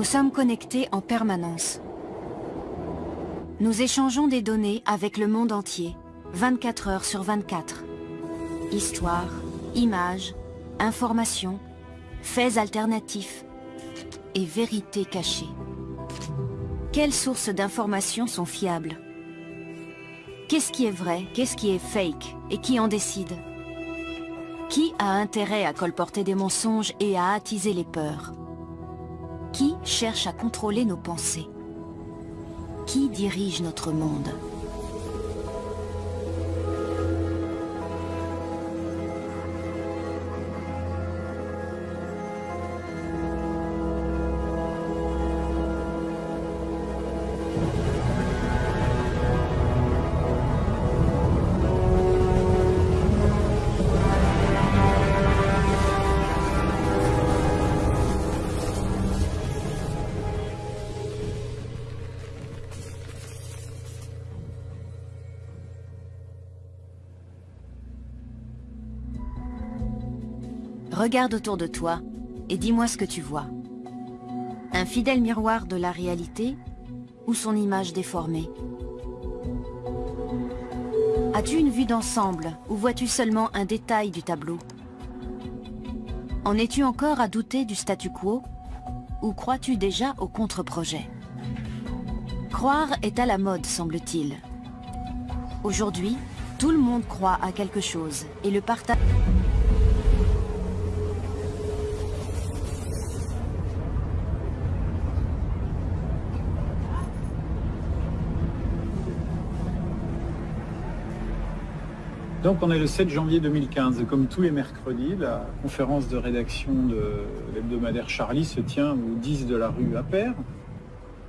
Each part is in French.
Nous sommes connectés en permanence. Nous échangeons des données avec le monde entier, 24 heures sur 24. Histoire, images, informations, faits alternatifs et vérités cachées. Quelles sources d'informations sont fiables? Qu'est-ce qui est vrai, qu'est-ce qui est fake et qui en décide? Qui a intérêt à colporter des mensonges et à attiser les peurs? Qui cherche à contrôler nos pensées? Qui dirige notre monde? Regarde autour de toi et dis-moi ce que tu vois. Un fidèle miroir de la réalité ou son image déformée As-tu une vue d'ensemble ou vois-tu seulement un détail du tableau? En es-tu encore à douter du statu quo ou crois-tu déjà au contre-projet? Croire est à la mode, semble-t-il. Aujourd'hui, tout le monde croit à quelque chose et le partage... Donc on est le 7 janvier 2015 comme tous les mercredis, la conférence de rédaction de l'hebdomadaire Charlie se tient au 10 de la rue Appert.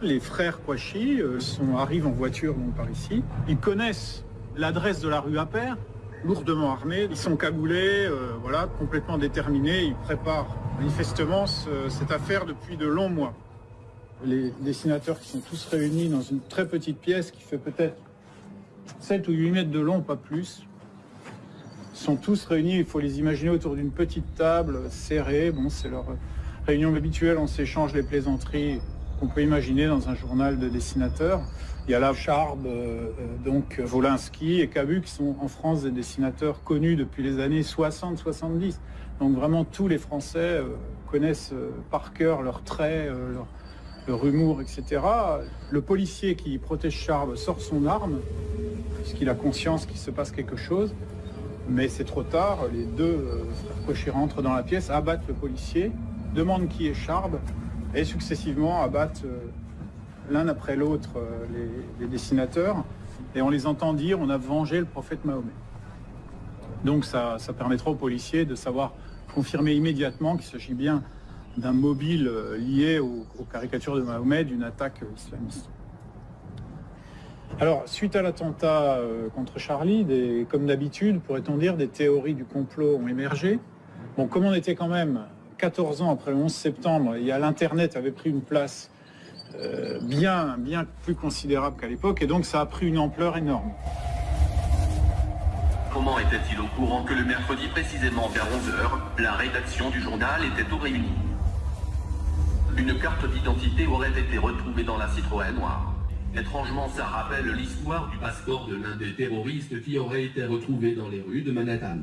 Les frères Kouachi euh, sont, arrivent en voiture par ici. Ils connaissent l'adresse de la rue Appert, lourdement armés. Ils sont cagoulés, euh, voilà, complètement déterminés. Ils préparent manifestement cette affaire depuis de longs mois. Les dessinateurs qui sont tous réunis dans une très petite pièce qui fait peut-être 7 ou 8 mètres de long, pas plus, sont tous réunis, il faut les imaginer autour d'une petite table serrée. Bon, c'est leur réunion habituelle, on s'échange les plaisanteries qu'on peut imaginer dans un journal de dessinateurs. Il y a là Charb, euh, euh, donc Volinsky et Cabu qui sont en France des dessinateurs connus depuis les années 60-70. Donc vraiment tous les Français euh, connaissent par cœur leurs traits, leur, humour, etc. Le policier qui protège Charb sort son arme, puisqu'il a conscience qu'il se passe quelque chose. Mais c'est trop tard, les deux euh, frères Cauchy rentrent dans la pièce, abattent le policier, demandent qui est Charb, et successivement abattent euh, l'un après l'autre euh, les, dessinateurs, et on les entend dire on a vengé le prophète Mahomet. Donc ça, permettra aux policiers de savoir confirmer immédiatement qu'il s'agit bien d'un mobile lié aux caricatures de Mahomet, d'une attaque islamiste. Alors, suite à l'attentat euh, contre Charlie, comme d'habitude, pourrait-on dire, des théories du complot ont émergé. Bon, comme on était quand même 14 ans après le 11 septembre, et l'Internet avait pris une place euh, bien, bien plus considérable qu'à l'époque, et donc ça a pris une ampleur énorme. Comment était-il au courant que le mercredi précisément vers 11h, la rédaction du journal était au réunie Une carte d'identité aurait été retrouvée dans la Citroën noire. Étrangement, ça rappelle l'histoire du passeport de l'un des terroristes qui aurait été retrouvé dans les rues de Manhattan.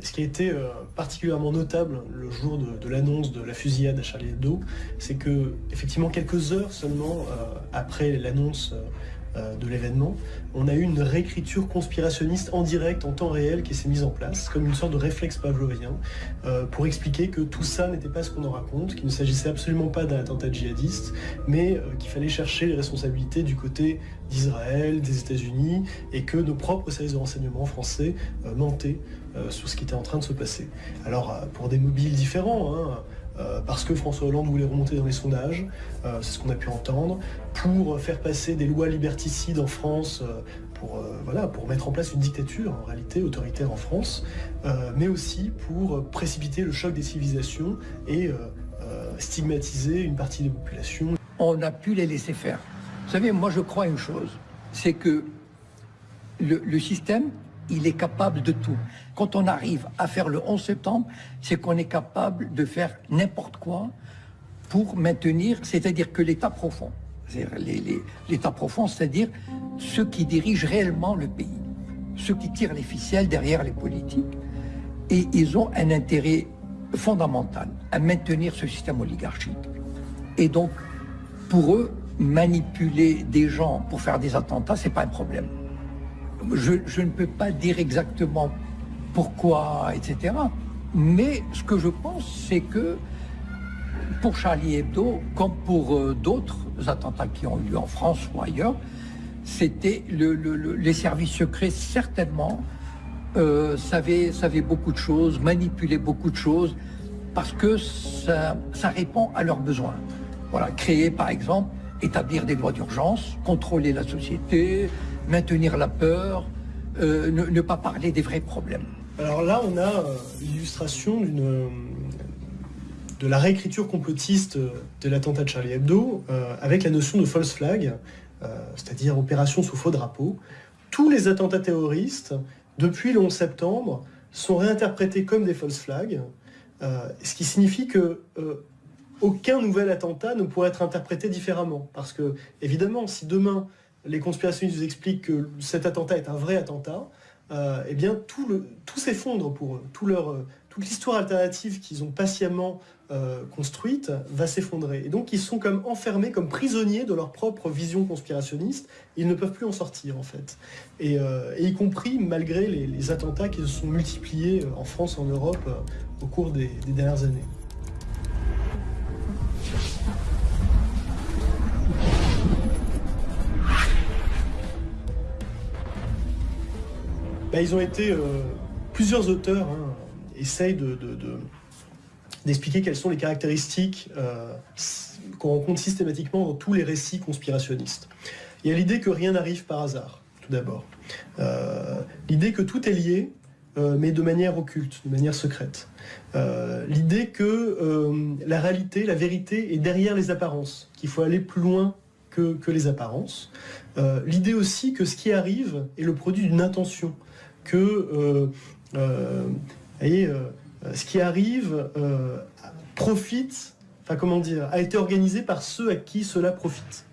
Ce qui a été euh, particulièrement notable le jour de, l'annonce de la fusillade à Charlie Hebdo, c'est que, effectivement, quelques heures seulement euh, après l'annonce euh, de l'événement, on a eu une réécriture conspirationniste en direct, en temps réel, qui s'est mise en place, comme une sorte de réflexe pavlovien, euh, pour expliquer que tout ça n'était pas ce qu'on en raconte, qu'il ne s'agissait absolument pas d'un attentat djihadiste, mais euh, qu'il fallait chercher les responsabilités du côté d'Israël, des États-Unis, et que nos propres services de renseignement français mentaient sur ce qui était en train de se passer. Alors, pour des mobiles différents, hein, euh, parce que François Hollande voulait remonter dans les sondages, euh, c'est ce qu'on a pu entendre, pour faire passer des lois liberticides en France, euh, pour, voilà, pour mettre en place une dictature en réalité autoritaire en France, mais aussi pour précipiter le choc des civilisations et stigmatiser une partie des populations. On a pu les laisser faire. Vous savez, moi je crois une chose, c'est que le système il est capable de tout. Quand on arrive à faire le 11 septembre, c'est qu'on est capable de faire n'importe quoi pour maintenir, c'est-à-dire que l'État profond, l'État profond, c'est-à-dire ceux qui dirigent réellement le pays, ceux qui tirent les ficelles derrière les politiques, et ils ont un intérêt fondamental à maintenir ce système oligarchique. Et donc, pour eux, manipuler des gens pour faire des attentats, c'est pas un problème. Je, ne peux pas dire exactement pourquoi, etc. Mais ce que je pense, c'est que pour Charlie Hebdo, comme pour euh, d'autres attentats qui ont eu lieu en France ou ailleurs, c'était le, le, les services secrets certainement euh, savaient, savaient, beaucoup de choses, manipulaient beaucoup de choses, parce que ça, ça répond à leurs besoins. Voilà, créer par exemple, établir des lois d'urgence, contrôler la société, maintenir la peur, euh, ne, pas parler des vrais problèmes. Alors là, on a euh, l'illustration d'une de la réécriture complotiste de l'attentat de Charlie Hebdo euh, avec la notion de false flag, euh, c'est-à-dire opération sous faux drapeau. Tous les attentats terroristes, depuis le 11 septembre, sont réinterprétés comme des false flags, euh, ce qui signifie que euh, aucun nouvel attentat ne pourrait être interprété différemment. Parce que, évidemment, si demain les conspirationnistes vous expliquent que cet attentat est un vrai attentat, euh, eh bien tout, s'effondre pour eux. Euh, toute l'histoire alternative qu'ils ont patiemment euh, construite va s'effondrer. Et donc ils sont comme enfermés, comme prisonniers de leur propre vision conspirationniste. Ils ne peuvent plus en sortir en fait. Et, y compris malgré les, attentats qui se sont multipliés en France, en Europe, au cours des dernières années. Bah, ils ont été euh, plusieurs auteurs hein, essayent de, de, de d'expliquer quelles sont les caractéristiques euh, qu'on rencontre systématiquement dans tous les récits conspirationnistes. Il y a l'idée que rien n'arrive par hasard, tout d'abord. Euh, l'idée que tout est lié, mais de manière occulte, de manière secrète. L'idée que la réalité, la vérité est derrière les apparences, qu'il faut aller plus loin que les apparences. l'idée aussi que ce qui arrive est le produit d'une intention, que voyez, ce qui arrive euh, profite, enfin comment dire, a été organisé par ceux à qui cela profite.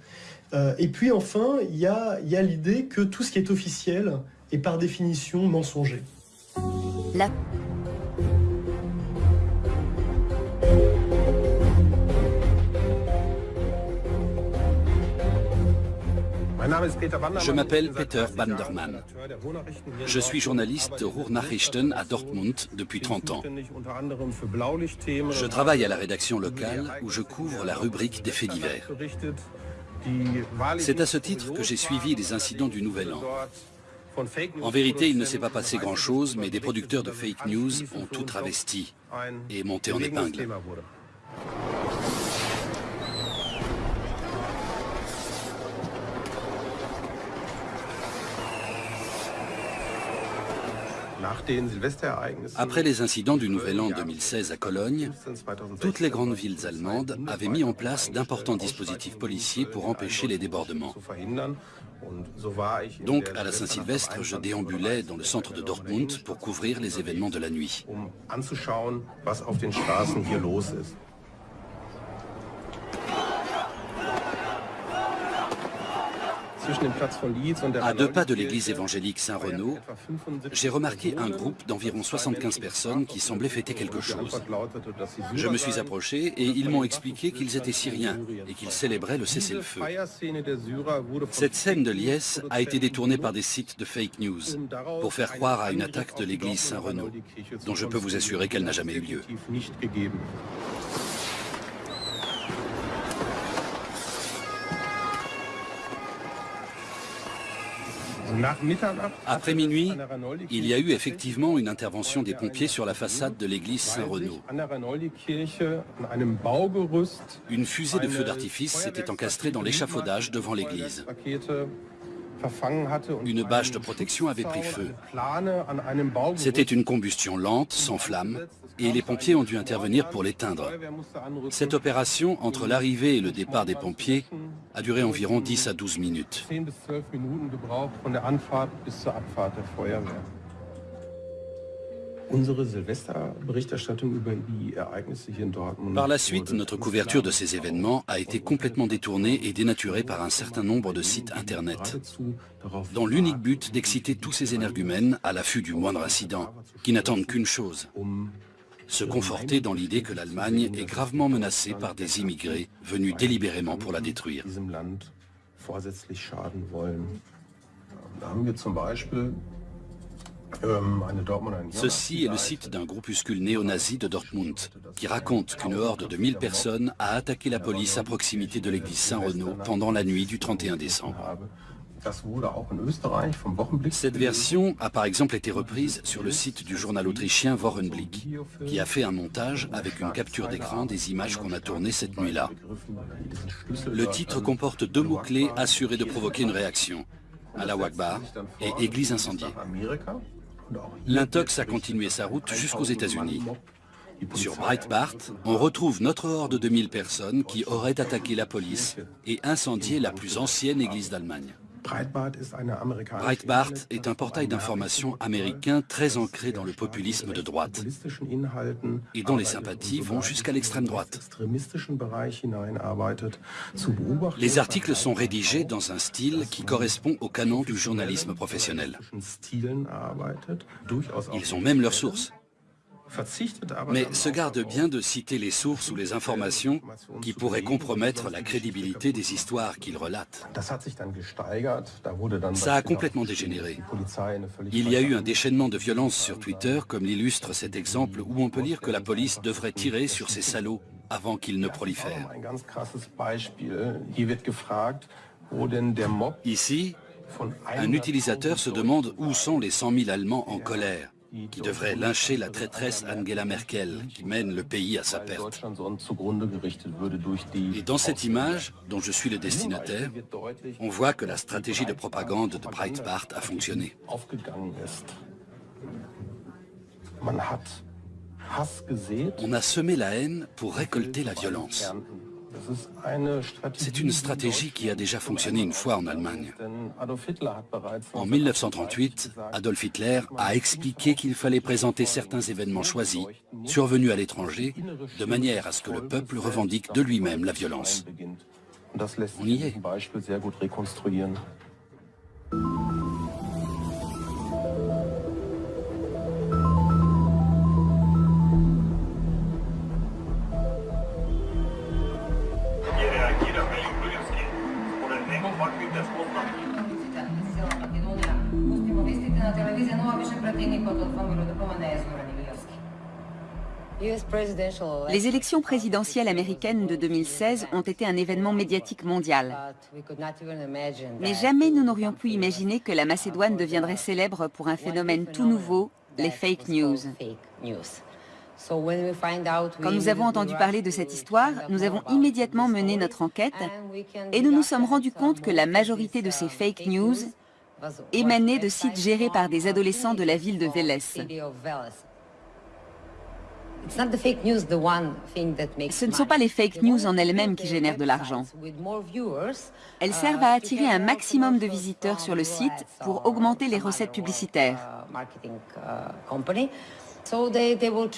Euh, et puis enfin, il y a, y a l'idée que tout ce qui est officiel est par définition mensonger. La... Je m'appelle Peter Bandermann. Je suis journaliste Ruhrnachrichten à Dortmund depuis 30 ans. Je travaille à la rédaction locale où je couvre la rubrique des faits divers. C'est à ce titre que j'ai suivi les incidents du Nouvel An. En vérité, il ne s'est pas passé grand-chose, mais des producteurs de fake news ont tout travesti et monté en épingle. Après les incidents du Nouvel An 2016 à Cologne, toutes les grandes villes allemandes avaient mis en place d'importants dispositifs policiers pour empêcher les débordements. Donc, à la Saint-Sylvestre, je déambulais dans le centre de Dortmund pour couvrir les événements de la nuit. À deux pas de l'église évangélique Saint-Renaud, j'ai remarqué un groupe d'environ 75 personnes qui semblaient fêter quelque chose. Je me suis approché et ils m'ont expliqué qu'ils étaient syriens et qu'ils célébraient le cessez-le-feu. Cette scène de liesse a été détournée par des sites de fake news pour faire croire à une attaque de l'église Saint-Renaud, dont je peux vous assurer qu'elle n'a jamais eu lieu. Après minuit, il y a eu effectivement une intervention des pompiers sur la façade de l'église Saint-Renaud. Une fusée de feu d'artifice s'était encastrée dans l'échafaudage devant l'église. Une bâche de protection avait pris feu. C'était une combustion lente, sans flamme, et les pompiers ont dû intervenir pour l'éteindre. Cette opération, entre l'arrivée et le départ des pompiers, a duré environ 10 à 12 minutes. Par la suite, notre couverture de ces événements a été complètement détournée et dénaturée par un certain nombre de sites Internet, dans l'unique but d'exciter tous ces énergumènes à l'affût du moindre incident, qui n'attendent qu'une chose, se conforter dans l'idée que l'Allemagne est gravement menacée par des immigrés venus délibérément pour la détruire. Ceci est le site d'un groupuscule néo-nazi de Dortmund, qui raconte qu'une horde de 1000 personnes a attaqué la police à proximité de l'église Saint-Renaud pendant la nuit du 31 décembre. Cette version a par exemple été reprise sur le site du journal autrichien Wochenblick, qui a fait un montage avec une capture d'écran des images qu'on a tournées cette nuit-là. Le titre comporte deux mots-clés assurés de provoquer une réaction, à la Wagbar et Église incendiée. L'intox a continué sa route jusqu'aux États-Unis. Sur Breitbart, on retrouve notre horde de 1000 personnes qui auraient attaqué la police et incendié la plus ancienne église d'Allemagne. Breitbart est un portail d'information américain très ancré dans le populisme de droite et dont les sympathies vont jusqu'à l'extrême droite. Les articles sont rédigés dans un style qui correspond au canon du journalisme professionnel. Ils ont même leurs sources mais se garde bien de citer les sources ou les informations qui pourraient compromettre la crédibilité des histoires qu'il relate. Ça a complètement dégénéré. Il y a eu un déchaînement de violence sur Twitter, comme l'illustre cet exemple où on peut lire que la police devrait tirer sur ces salauds avant qu'ils ne prolifèrent. Ici, un utilisateur se demande où sont les 100 000 Allemands en colère qui devrait lyncher la traîtresse Angela Merkel, qui mène le pays à sa perte. Et dans cette image, dont je suis le destinataire, on voit que la stratégie de propagande de Breitbart a fonctionné. On a semé la haine pour récolter la violence. C'est une stratégie qui a déjà fonctionné une fois en Allemagne. En 1938, Adolf Hitler a expliqué qu'il fallait présenter certains événements choisis, survenus à l'étranger, de manière à ce que le peuple revendique de lui-même la violence. On y est. Les élections présidentielles américaines de 2016 ont été un événement médiatique mondial. Mais jamais nous n'aurions pu imaginer que la Macédoine deviendrait célèbre pour un phénomène tout nouveau, les fake news. Quand nous avons entendu parler de cette histoire, nous avons immédiatement mené notre enquête et nous nous sommes rendus compte que la majorité de ces fake news émanaient de sites gérés par des adolescents de la ville de Veles. Ce ne sont pas les fake news en elles-mêmes qui génèrent de l'argent. Elles servent à attirer un maximum de visiteurs sur le site pour augmenter les recettes publicitaires.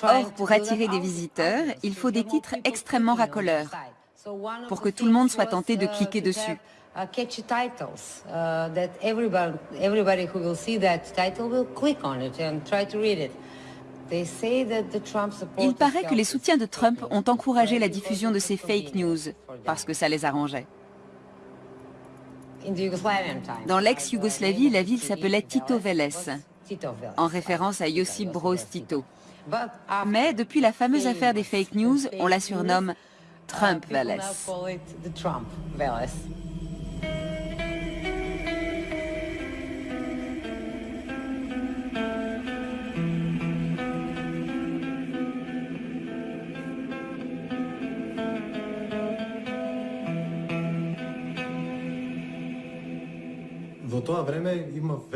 Or, pour attirer des visiteurs, il faut des titres extrêmement racoleurs pour que tout le monde soit tenté de cliquer dessus. Il paraît que les soutiens de Trump ont encouragé la diffusion de ces fake news parce que ça les arrangeait. Dans l'ex-Yougoslavie, la ville s'appelait Tito Veles, en référence à Josip Broz Tito. Mais depuis la fameuse affaire des fake news, on la surnomme Trump Veles.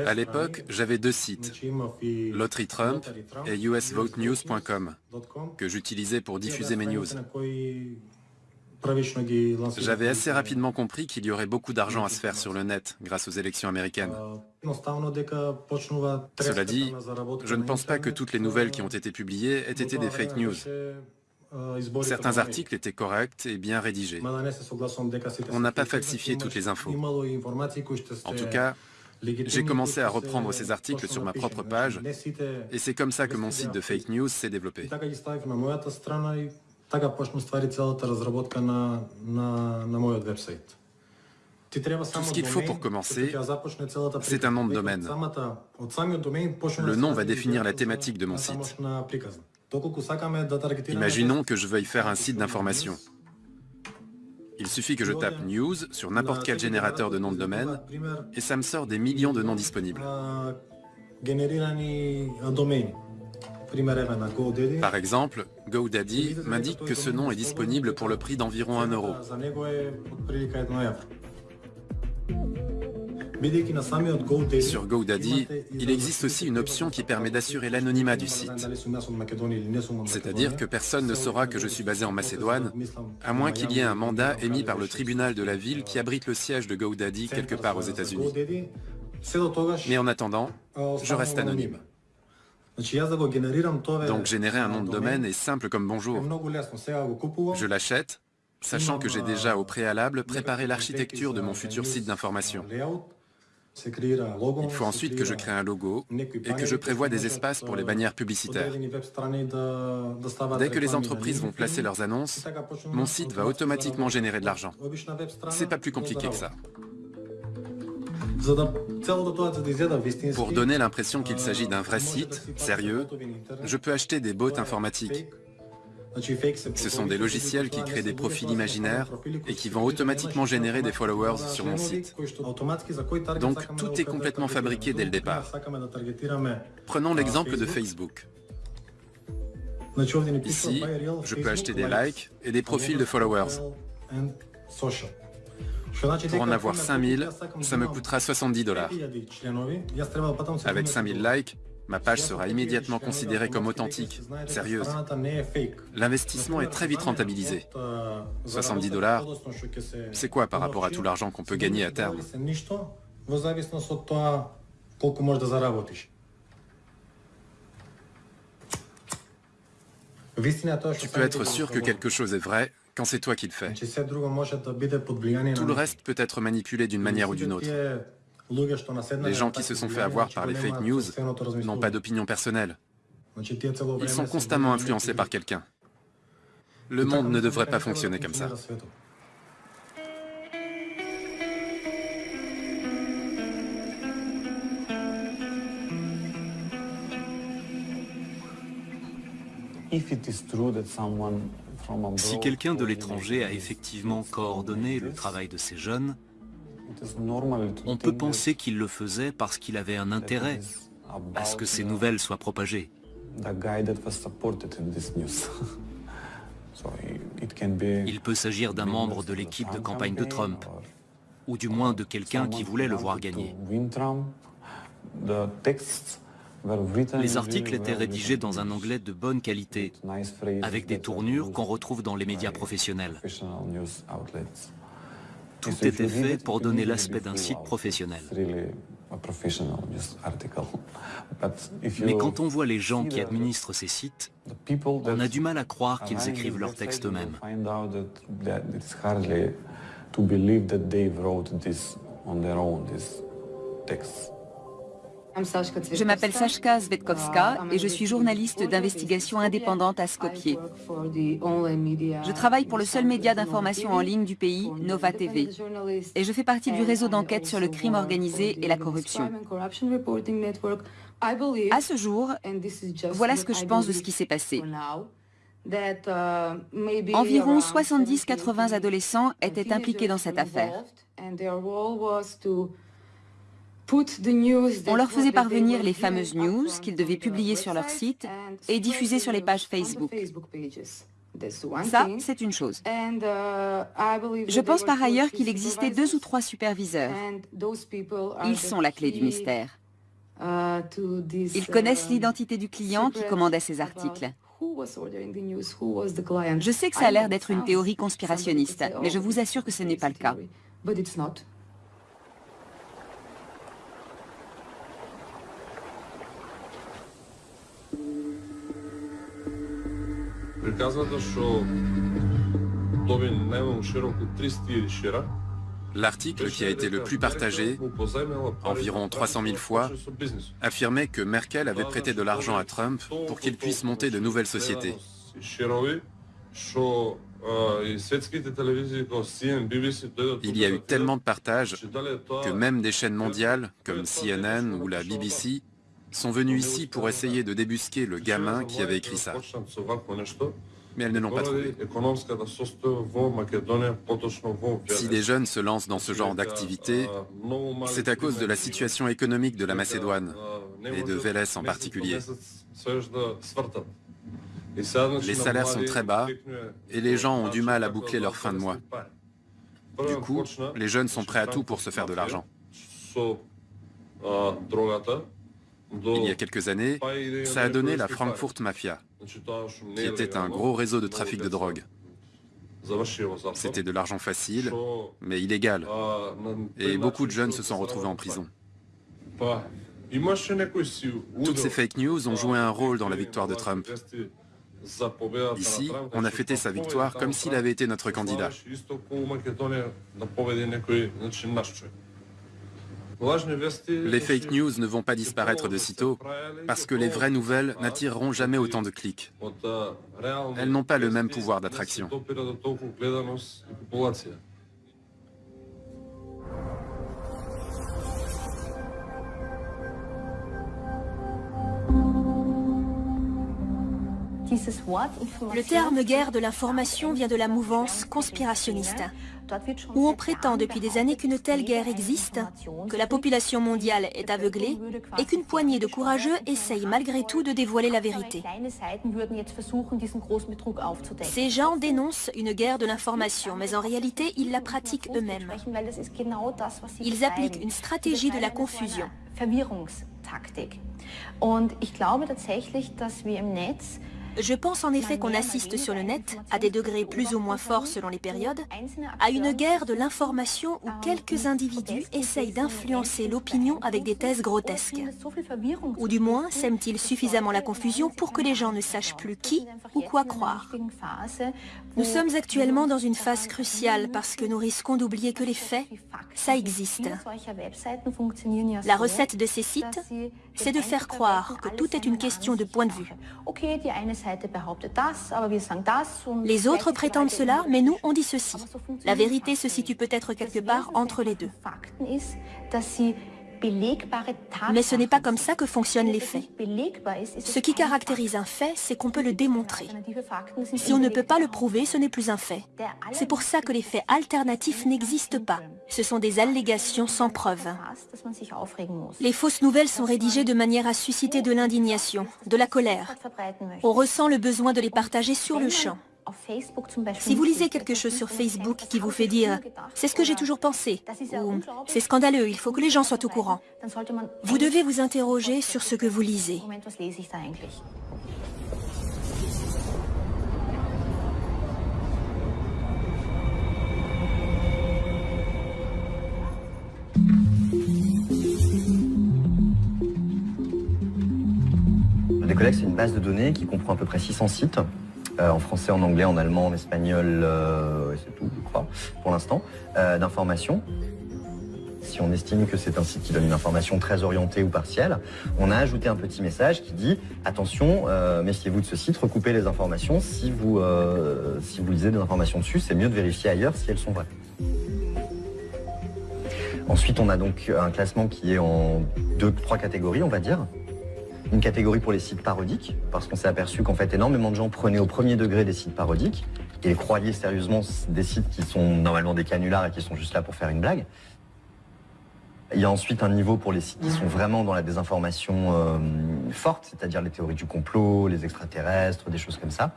À l'époque, j'avais deux sites, Lottery Trump et usvotenews.com, que j'utilisais pour diffuser mes news. J'avais assez rapidement compris qu'il y aurait beaucoup d'argent à se faire sur le net grâce aux élections américaines. Cela dit, je ne pense pas que toutes les nouvelles qui ont été publiées aient été des fake news. Certains articles étaient corrects et bien rédigés. On n'a pas falsifié toutes les infos. En tout cas, j'ai commencé à reprendre ces articles sur ma propre page et c'est comme ça que mon site de fake news s'est développé. Tout ce qu'il faut pour commencer, c'est un nom de domaine. Le nom va définir la thématique de mon site. Imaginons que je veuille faire un site d'information. Il suffit que je tape « news » sur n'importe quel générateur de nom de domaine et ça me sort des millions de noms disponibles. Par exemple, GoDaddy m'indique que ce nom est disponible pour le prix d'environ 1 euro. Sur GoDaddy, il existe aussi une option qui permet d'assurer l'anonymat du site. C'est-à-dire que personne ne saura que je suis basé en Macédoine, à moins qu'il y ait un mandat émis par le tribunal de la ville qui abrite le siège de GoDaddy quelque part aux États-Unis. Mais en attendant, je reste anonyme. Donc générer un nom de domaine est simple comme bonjour. Je l'achète, sachant que j'ai déjà au préalable préparé l'architecture de mon futur site d'information. Il faut ensuite que je crée un logo et que je prévoie des espaces pour les bannières publicitaires. Dès que les entreprises vont placer leurs annonces, mon site va automatiquement générer de l'argent. C'est pas plus compliqué que ça. Pour donner l'impression qu'il s'agit d'un vrai site, sérieux, je peux acheter des bots informatiques ce sont des logiciels qui créent des profils imaginaires et qui vont automatiquement générer des followers sur mon site. Donc tout est complètement fabriqué dès le départ. Prenons l'exemple de Facebook. Ici, je peux acheter des likes et des profils de followers. Pour en avoir 5000, ça me coûtera 70 dollars. Avec 5000 likes, ma page sera immédiatement considérée comme authentique, sérieuse. L'investissement est très vite rentabilisé. 70 dollars, c'est quoi par rapport à tout l'argent qu'on peut gagner à terme? Tu peux être sûr que quelque chose est vrai quand c'est toi qui le fais. Tout le reste peut être manipulé d'une manière ou d'une autre. Les gens qui se sont fait avoir par les fake news n'ont pas d'opinion personnelle. Ils sont constamment influencés par quelqu'un. Le monde ne devrait pas fonctionner comme ça. Si quelqu'un de l'étranger a effectivement coordonné le travail de ces jeunes, on peut penser qu'il le faisait parce qu'il avait un intérêt à ce que ces nouvelles soient propagées. Il peut s'agir d'un membre de l'équipe de campagne de Trump, ou du moins de quelqu'un qui voulait le voir gagner. Les articles étaient rédigés dans un anglais de bonne qualité, avec des tournures qu'on retrouve dans les médias professionnels. Tout était fait pour donner l'aspect d'un site professionnel. Mais quand on voit les gens qui administrent ces sites, on a du mal à croire qu'ils écrivent leurs textes eux-mêmes. Je m'appelle Sashka Zvetkovska et je suis journaliste d'investigation indépendante à Skopje. Je travaille pour le seul média d'information en ligne du pays, Nova TV. Et je fais partie du réseau d'enquête sur le crime organisé et la corruption. À ce jour, voilà ce que je pense de ce qui s'est passé. Environ 70-80 adolescents étaient impliqués dans cette affaire. On leur faisait parvenir les fameuses news qu'ils devaient publier sur leur site et diffuser sur les pages Facebook. Ça, c'est une chose. Je pense par ailleurs qu'il existait deux ou trois superviseurs. Ils sont la clé du mystère. Ils connaissent l'identité du client qui commandait ces articles. Je sais que ça a l'air d'être une théorie conspirationniste, mais je vous assure que ce n'est pas le cas. L'article qui a été le plus partagé, environ 300 000 fois, affirmait que Merkel avait prêté de l'argent à Trump pour qu'il puisse monter de nouvelles sociétés. Il y a eu tellement de partages que même des chaînes mondiales comme CNN ou la BBC sont venues ici pour essayer de débusquer le gamin qui avait écrit ça mais elles ne l'ont pas trouvé. Si des jeunes se lancent dans ce genre d'activité, c'est à cause de la situation économique de la Macédoine, et de Vélez en particulier. Les salaires sont très bas, et les gens ont du mal à boucler leur fin de mois. Du coup, les jeunes sont prêts à tout pour se faire de l'argent. Il y a quelques années, ça a donné la Frankfurt Mafia, qui était un gros réseau de trafic de drogue. C'était de l'argent facile, mais illégal. Et beaucoup de jeunes se sont retrouvés en prison. Toutes ces fake news ont joué un rôle dans la victoire de Trump. Ici, on a fêté sa victoire comme s'il avait été notre candidat. Les fake news ne vont pas disparaître de sitôt parce que les vraies nouvelles n'attireront jamais autant de clics. Elles n'ont pas le même pouvoir d'attraction. Le terme guerre de l'information vient de la mouvance conspirationniste, où on prétend depuis des années qu'une telle guerre existe, que la population mondiale est aveuglée et qu'une poignée de courageux essayent malgré tout de dévoiler la vérité. Ces gens dénoncent une guerre de l'information, mais en réalité, ils la pratiquent eux-mêmes. Ils appliquent une stratégie de la confusion. Je pense en effet qu'on assiste sur le net, à des degrés plus ou moins forts selon les périodes, à une guerre de l'information où quelques individus essayent d'influencer l'opinion avec des thèses grotesques. Ou du moins sèment-ils suffisamment la confusion pour que les gens ne sachent plus qui ou quoi croire. Nous sommes actuellement dans une phase cruciale parce que nous risquons d'oublier que les faits, ça existe. La recette de ces sites, c'est de faire croire que tout est une question de point de vue. Les autres prétendent cela, mais nous, on dit ceci. La vérité se situe peut-être quelque part entre les deux. Mais ce n'est pas comme ça que fonctionnent les faits. Ce qui caractérise un fait, c'est qu'on peut le démontrer. Si on ne peut pas le prouver, ce n'est plus un fait. C'est pour ça que les faits alternatifs n'existent pas. Ce sont des allégations sans preuve. Les fausses nouvelles sont rédigées de manière à susciter de l'indignation, de la colère. On ressent le besoin de les partager sur le champ. Si vous lisez quelque chose sur Facebook qui vous fait dire « c'est ce que j'ai toujours pensé » ou « c'est scandaleux, il faut que les gens soient au courant », vous devez vous interroger sur ce que vous lisez. C'est une base de données qui comprend à peu près 600 sites euh, en français, en anglais, en allemand, en espagnol, euh, c'est tout, je crois, pour l'instant, euh, d'informations. Si on estime que c'est un site qui donne une information très orientée ou partielle, on a ajouté un petit message qui dit « Attention, méfiez-vous de ce site, recoupez les informations. Si vous, si vous lisez des informations dessus, c'est mieux de vérifier ailleurs si elles sont vraies. » Ensuite, on a donc un classement qui est en deux, trois catégories, on va dire une catégorie pour les sites parodiques, parce qu'on s'est aperçu qu'en fait énormément de gens prenaient au premier degré des sites parodiques et croyaient sérieusement des sites qui sont normalement des canulars et qui sont juste là pour faire une blague. Il y a ensuite un niveau pour les sites qui sont vraiment dans la désinformation euh, forte, c'est-à-dire les théories du complot, les extraterrestres, des choses comme ça.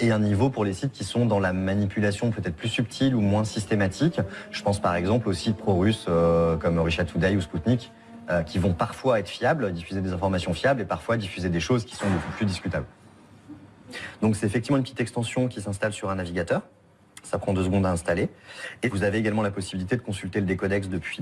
Et un niveau pour les sites qui sont dans la manipulation peut-être plus subtile ou moins systématique. Je pense par exemple aux sites pro-russes euh, comme Russia Today ou Sputnik, qui vont parfois être fiables, diffuser des informations fiables et parfois diffuser des choses qui sont beaucoup plus discutables. Donc c'est effectivement une petite extension qui s'installe sur un navigateur. Ça prend deux secondes à installer. Et vous avez également la possibilité de consulter le décodex depuis,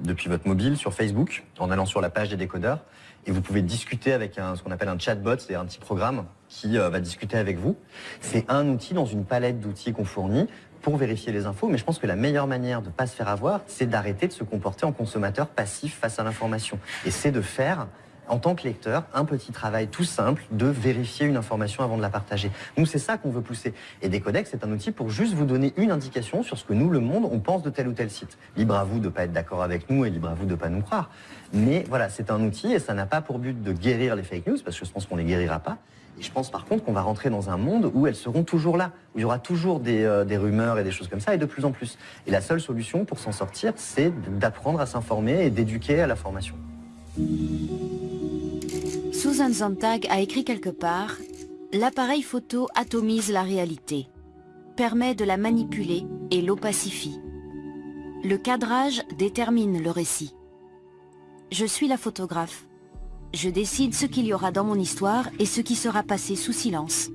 depuis votre mobile sur Facebook en allant sur la page des décodeurs. Et vous pouvez discuter avec un, ce qu'on appelle un chatbot, c'est un petit programme qui euh, va discuter avec vous. C'est un outil dans une palette d'outils qu'on fournit pour vérifier les infos, mais je pense que la meilleure manière de ne pas se faire avoir, c'est d'arrêter de se comporter en consommateur passif face à l'information. Et c'est de faire en tant que lecteur, un petit travail tout simple de vérifier une information avant de la partager. Nous, c'est ça qu'on veut pousser. Et Decodex, c'est un outil pour juste vous donner une indication sur ce que nous, le monde, on pense de tel ou tel site. Libre à vous de ne pas être d'accord avec nous et libre à vous de ne pas nous croire. Mais voilà, c'est un outil et ça n'a pas pour but de guérir les fake news, parce que je pense qu'on ne les guérira pas. Je pense par contre qu'on va rentrer dans un monde où elles seront toujours là, où il y aura toujours des, euh, des, rumeurs et des choses comme ça, et de plus en plus. Et la seule solution pour s'en sortir, c'est d'apprendre à s'informer et d'éduquer à la formation. Susan Sontag a écrit quelque part « L'appareil photo atomise la réalité, permet de la manipuler et l'opacifie. Le cadrage détermine le récit. Je suis la photographe. Je décide ce qu'il y aura dans mon histoire et ce qui sera passé sous silence.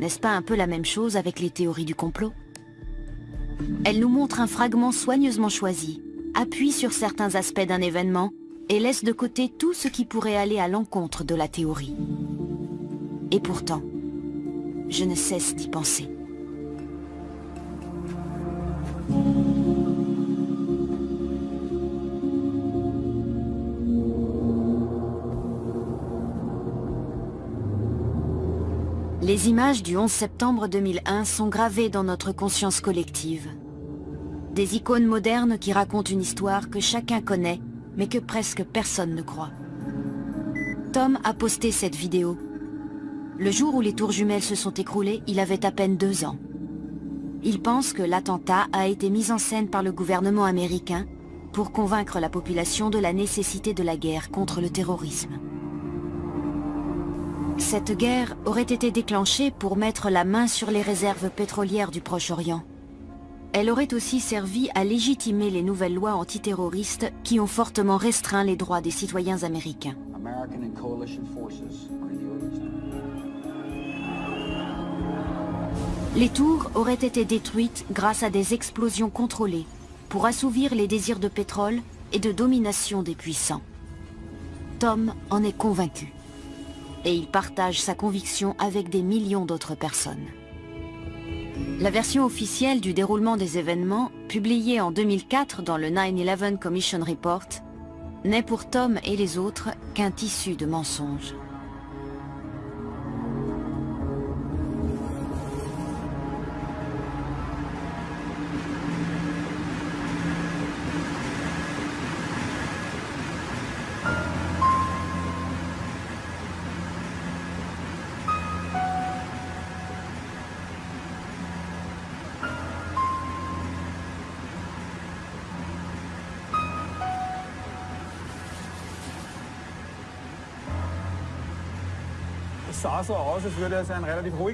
N'est-ce pas un peu la même chose avec les théories du complot? Elle nous montre un fragment soigneusement choisi, appuie sur certains aspects d'un événement et laisse de côté tout ce qui pourrait aller à l'encontre de la théorie. Et pourtant, je ne cesse d'y penser. Les images du 11 septembre 2001 sont gravées dans notre conscience collective. Des icônes modernes qui racontent une histoire que chacun connaît mais que presque personne ne croit. Tom a posté cette vidéo. Le jour où les tours jumelles se sont écroulées, il avait à peine deux ans. Il pense que l'attentat a été mis en scène par le gouvernement américain pour convaincre la population de la nécessité de la guerre contre le terrorisme. Cette guerre aurait été déclenchée pour mettre la main sur les réserves pétrolières du Proche-Orient. Elle aurait aussi servi à légitimer les nouvelles lois antiterroristes qui ont fortement restreint les droits des citoyens américains. Les tours auraient été détruites grâce à des explosions contrôlées pour assouvir les désirs de pétrole et de domination des puissants. Tom en est convaincu. Et il partage sa conviction avec des millions d'autres personnes. La version officielle du déroulement des événements, publiée en 2004 dans le 9-11 Commission Report, n'est pour Tom et les autres qu'un tissu de mensonges.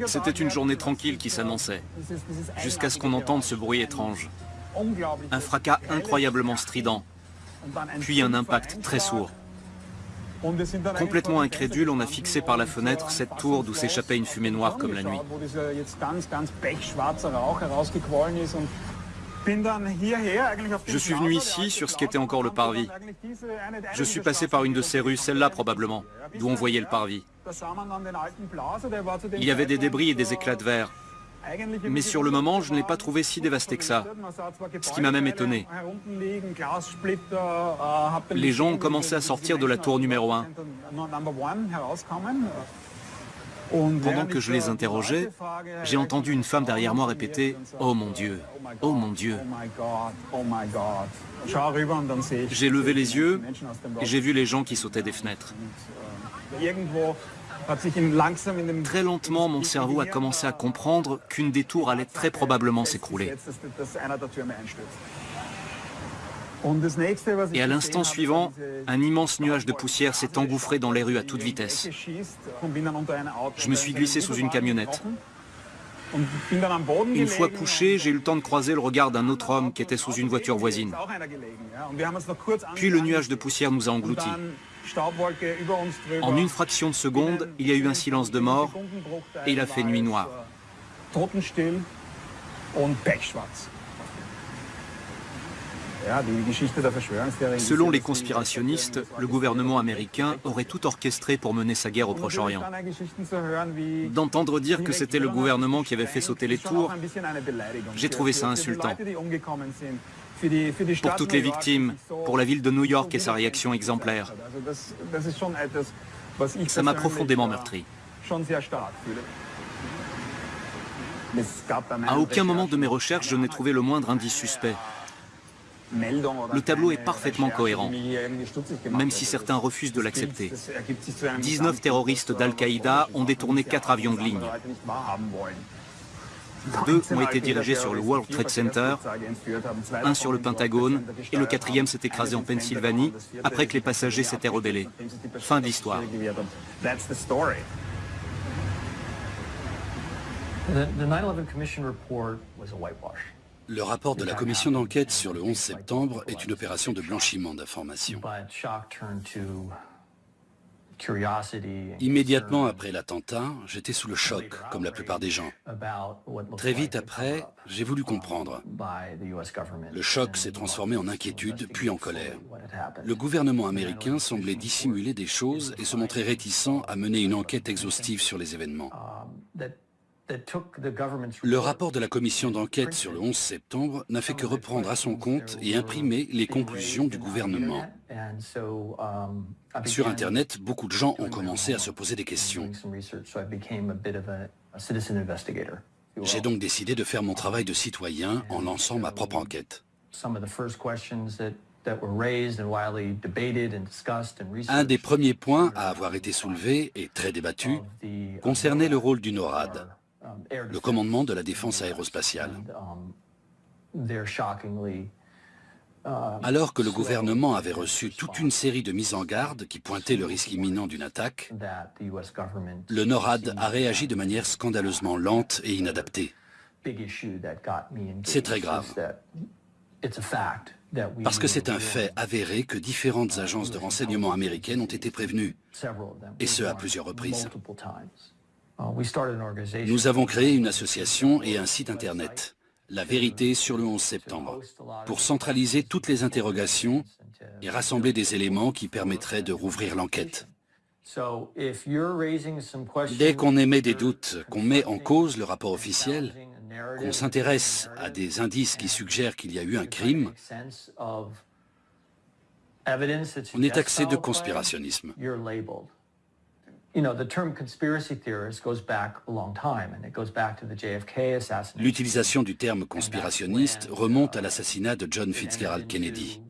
C'était une journée tranquille qui s'annonçait, jusqu'à ce qu'on entende ce bruit étrange. Un fracas incroyablement strident, puis un impact très sourd. Complètement incrédule, on a fixé par la fenêtre cette tour d'où s'échappait une fumée noire comme la nuit. Je suis venu ici sur ce qu'était encore le parvis. Je suis passé par une de ces rues, celle-là probablement, d'où on voyait le parvis. Il y avait des débris et des éclats de verre. Mais sur le moment, je ne l'ai pas trouvé si dévasté que ça, ce qui m'a même étonné. Les gens ont commencé à sortir de la tour numéro 1. Pendant que je les interrogeais, j'ai entendu une femme derrière moi répéter « Oh mon Dieu, oh mon Dieu ». J'ai levé les yeux et j'ai vu les gens qui sautaient des fenêtres. Très lentement, mon cerveau a commencé à comprendre qu'une des tours allait très probablement s'écrouler. Et à l'instant suivant, un immense nuage de poussière s'est engouffré dans les rues à toute vitesse. Je me suis glissé sous une camionnette. Une fois couché, j'ai eu le temps de croiser le regard d'un autre homme qui était sous une voiture voisine. Puis le nuage de poussière nous a engloutis. En une fraction de seconde, il y a eu un silence de mort et il a fait nuit noire. Selon les conspirationnistes, le gouvernement américain aurait tout orchestré pour mener sa guerre au Proche-Orient. D'entendre dire que c'était le gouvernement qui avait fait sauter les tours, j'ai trouvé ça insultant. Pour toutes les victimes, pour la ville de New York et sa réaction exemplaire. Ça m'a profondément meurtri. À aucun moment de mes recherches, je n'ai trouvé le moindre indice suspect. Le tableau est parfaitement cohérent, même si certains refusent de l'accepter. 19 terroristes d'Al-Qaïda ont détourné 4 avions de ligne. Deux ont été dirigés sur le World Trade Center, un sur le Pentagone, et le quatrième s'est écrasé en Pennsylvanie après que les passagers s'étaient rebellés. Fin de l'histoire. Le rapport de la commission d'enquête sur le 11 septembre est une opération de blanchiment d'informations. Immédiatement après l'attentat, j'étais sous le choc, comme la plupart des gens. Très vite après, j'ai voulu comprendre. Le choc s'est transformé en inquiétude, puis en colère. Le gouvernement américain semblait dissimuler des choses et se montrer réticent à mener une enquête exhaustive sur les événements. Le rapport de la commission d'enquête sur le 11 septembre n'a fait que reprendre à son compte et imprimer les conclusions du gouvernement. Sur Internet, beaucoup de gens ont commencé à se poser des questions. J'ai donc décidé de faire mon travail de citoyen en lançant ma propre enquête. Un des premiers points à avoir été soulevé et très débattu concernait le rôle du NORAD, le commandement de la défense aérospatiale. Alors que le gouvernement avait reçu toute une série de mises en garde qui pointaient le risque imminent d'une attaque, le NORAD a réagi de manière scandaleusement lente et inadaptée. C'est très grave. Parce que c'est un fait avéré que différentes agences de renseignement américaines ont été prévenues, et ce à plusieurs reprises. Nous avons créé une association et un site internet la vérité sur le 11 septembre, pour centraliser toutes les interrogations et rassembler des éléments qui permettraient de rouvrir l'enquête. Dès qu'on émet des doutes, qu'on met en cause le rapport officiel, qu'on s'intéresse à des indices qui suggèrent qu'il y a eu un crime, on est taxé de conspirationnisme. L'utilisation du terme conspirationniste remonte à l'assassinat de John Fitzgerald Kennedy.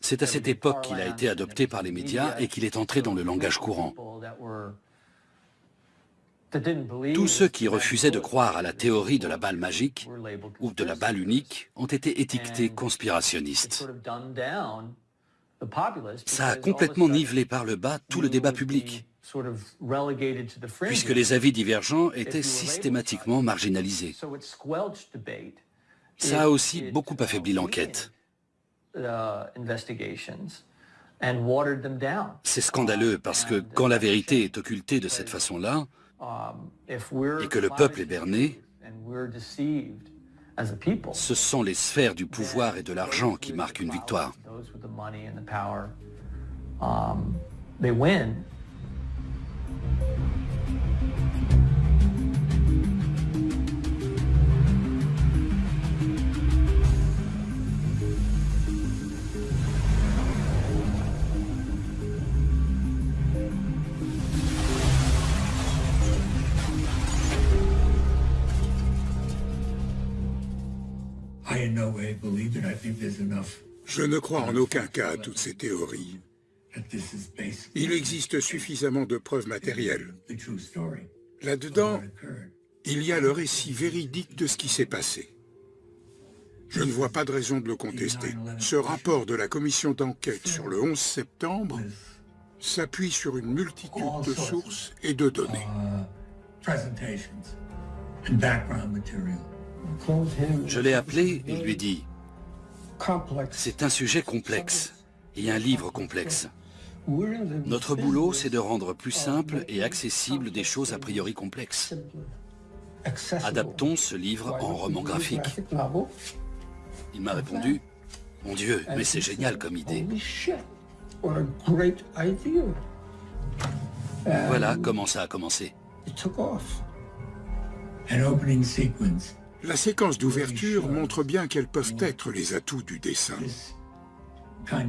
C'est à cette époque qu'il a été adopté par les médias et qu'il est entré dans le langage courant. Tous ceux qui refusaient de croire à la théorie de la balle magique ou de la balle unique ont été étiquetés conspirationnistes. Ça a complètement nivelé par le bas tout le débat public puisque les avis divergents étaient systématiquement marginalisés. Ça a aussi beaucoup affaibli l'enquête. C'est scandaleux parce que quand la vérité est occultée de cette façon-là, et que le peuple est berné, ce sont les sphères du pouvoir et de l'argent qui marquent une victoire. Je ne crois en aucun cas à toutes ces théories. Il existe suffisamment de preuves matérielles. Là-dedans, il y a le récit véridique de ce qui s'est passé. Je ne vois pas de raison de le contester. Ce rapport de la commission d'enquête sur le 11 septembre s'appuie sur une multitude de sources et de données. Je l'ai appelé et lui dit, c'est un sujet complexe et un livre complexe. Notre boulot, c'est de rendre plus simple et accessible des choses a priori complexes. Adaptons ce livre en roman graphique. Il m'a répondu, mon Dieu, mais c'est génial comme idée. Voilà comment ça a commencé. La séquence d'ouverture montre bien quels peuvent être les atouts du dessin.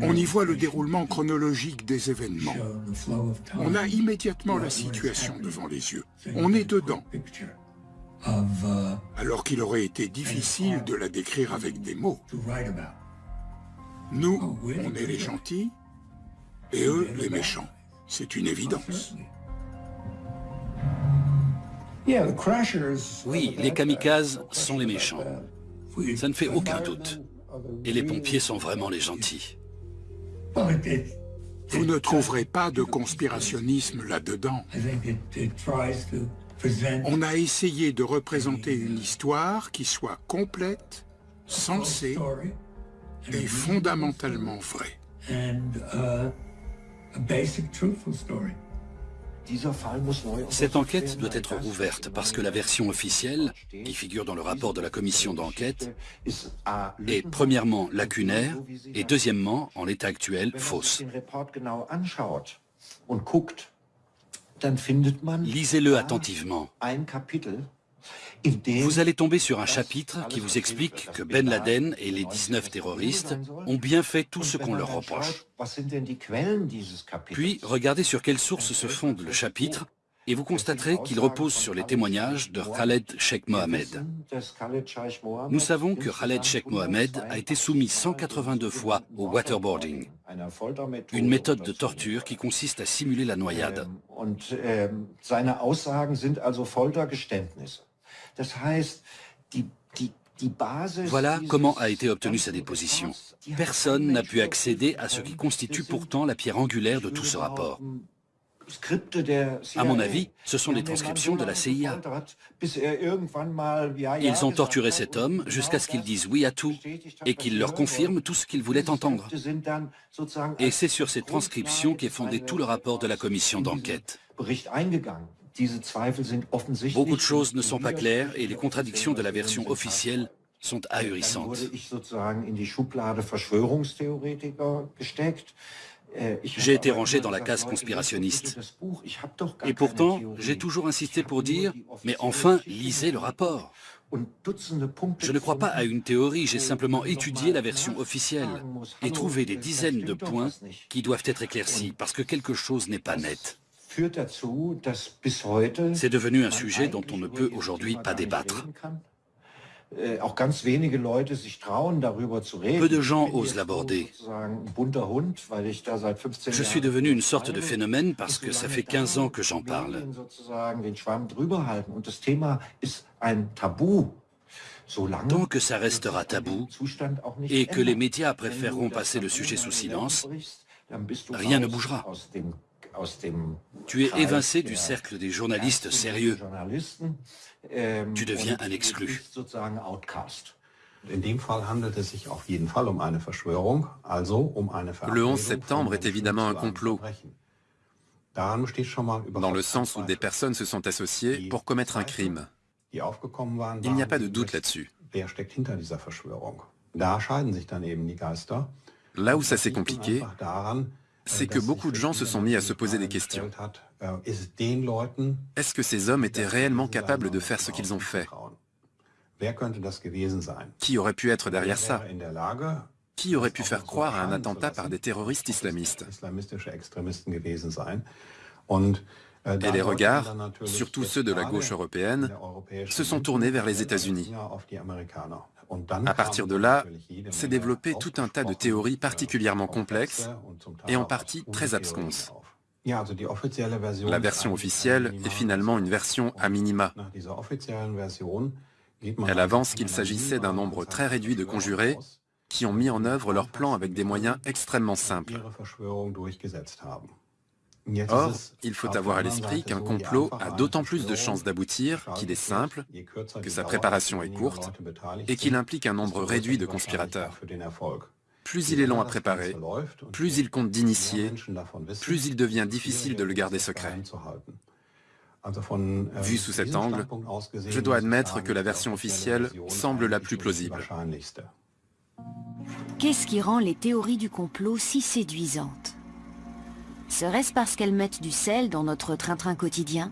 On y voit le déroulement chronologique des événements. On a immédiatement la situation devant les yeux. On est dedans. Alors qu'il aurait été difficile de la décrire avec des mots. Nous, on est les gentils, et eux, les méchants. C'est une évidence. Oui, les kamikazes sont les méchants. Ça ne fait aucun doute. Et les pompiers sont vraiment les gentils. Vous ne trouverez pas de conspirationnisme là-dedans. On a essayé de représenter une histoire qui soit complète, sensée et fondamentalement vraie. Cette enquête doit être rouverte parce que la version officielle, qui figure dans le rapport de la commission d'enquête, est premièrement lacunaire et deuxièmement, en l'état actuel, fausse. Lisez-le attentivement. Vous allez tomber sur un chapitre qui vous explique que Ben Laden et les 19 terroristes ont bien fait tout ce qu'on leur reproche. Puis, regardez sur quelle source se fonde le chapitre et vous constaterez qu'il repose sur les témoignages de Khaled Sheikh Mohamed. Nous savons que Khaled Sheikh Mohamed a été soumis 182 fois au waterboarding, une méthode de torture qui consiste à simuler la noyade. Voilà comment a été obtenue sa déposition. Personne n'a pu accéder à ce qui constitue pourtant la pierre angulaire de tout ce rapport. À mon avis, ce sont les transcriptions de la CIA. Ils ont torturé cet homme jusqu'à ce qu'il dise oui à tout et qu'il leur confirme tout ce qu'il voulait entendre. Et c'est sur ces transcriptions qu'est fondé tout le rapport de la commission d'enquête. Beaucoup de choses ne sont pas claires et les contradictions de la version officielle sont ahurissantes. J'ai été rangé dans la case conspirationniste. Et pourtant, j'ai toujours insisté pour dire, mais enfin, lisez le rapport. Je ne crois pas à une théorie, j'ai simplement étudié la version officielle et trouvé des dizaines de points qui doivent être éclaircis parce que quelque chose n'est pas net. C'est devenu un sujet dont on ne peut aujourd'hui pas débattre. Äh, Peu de gens osent l'aborder. Je suis devenu une sorte de phénomène parce que ça fait 15 ans que j'en parle. Tant que ça restera tabou et que les médias préféreront passer le sujet sous silence, rien ne bougera. Tu es évincé du cercle des journalistes sérieux. Tu deviens un exclu. Le 11 septembre est évidemment un complot, dans le sens où des personnes se sont associées pour commettre un crime. Il n'y a pas de doute là-dessus. Là où ça s'est compliqué, c'est que beaucoup de gens se sont mis à se poser des questions. Est-ce que ces hommes étaient réellement capables de faire ce qu'ils ont fait? Qui aurait pu être derrière ça? Qui aurait pu faire croire à un attentat par des terroristes islamistes? Et les regards, surtout ceux de la gauche européenne, se sont tournés vers les États-Unis. À partir de là, s'est développé tout un tas de théories particulièrement complexes et en partie très absconses. La version officielle est finalement une version à minima. Elle avance qu'il s'agissait d'un nombre très réduit de conjurés qui ont mis en œuvre leur plan avec des moyens extrêmement simples. Or, il faut avoir à l'esprit qu'un complot a d'autant plus de chances d'aboutir qu'il est simple, que sa préparation est courte et qu'il implique un nombre réduit de conspirateurs. Plus il est long à préparer, plus il compte d'initiés, plus il devient difficile de le garder secret. Vu sous cet angle, je dois admettre que la version officielle semble la plus plausible. Qu'est-ce qui rend les théories du complot si séduisantes? Serait-ce parce qu'elles mettent du sel dans notre train-train quotidien?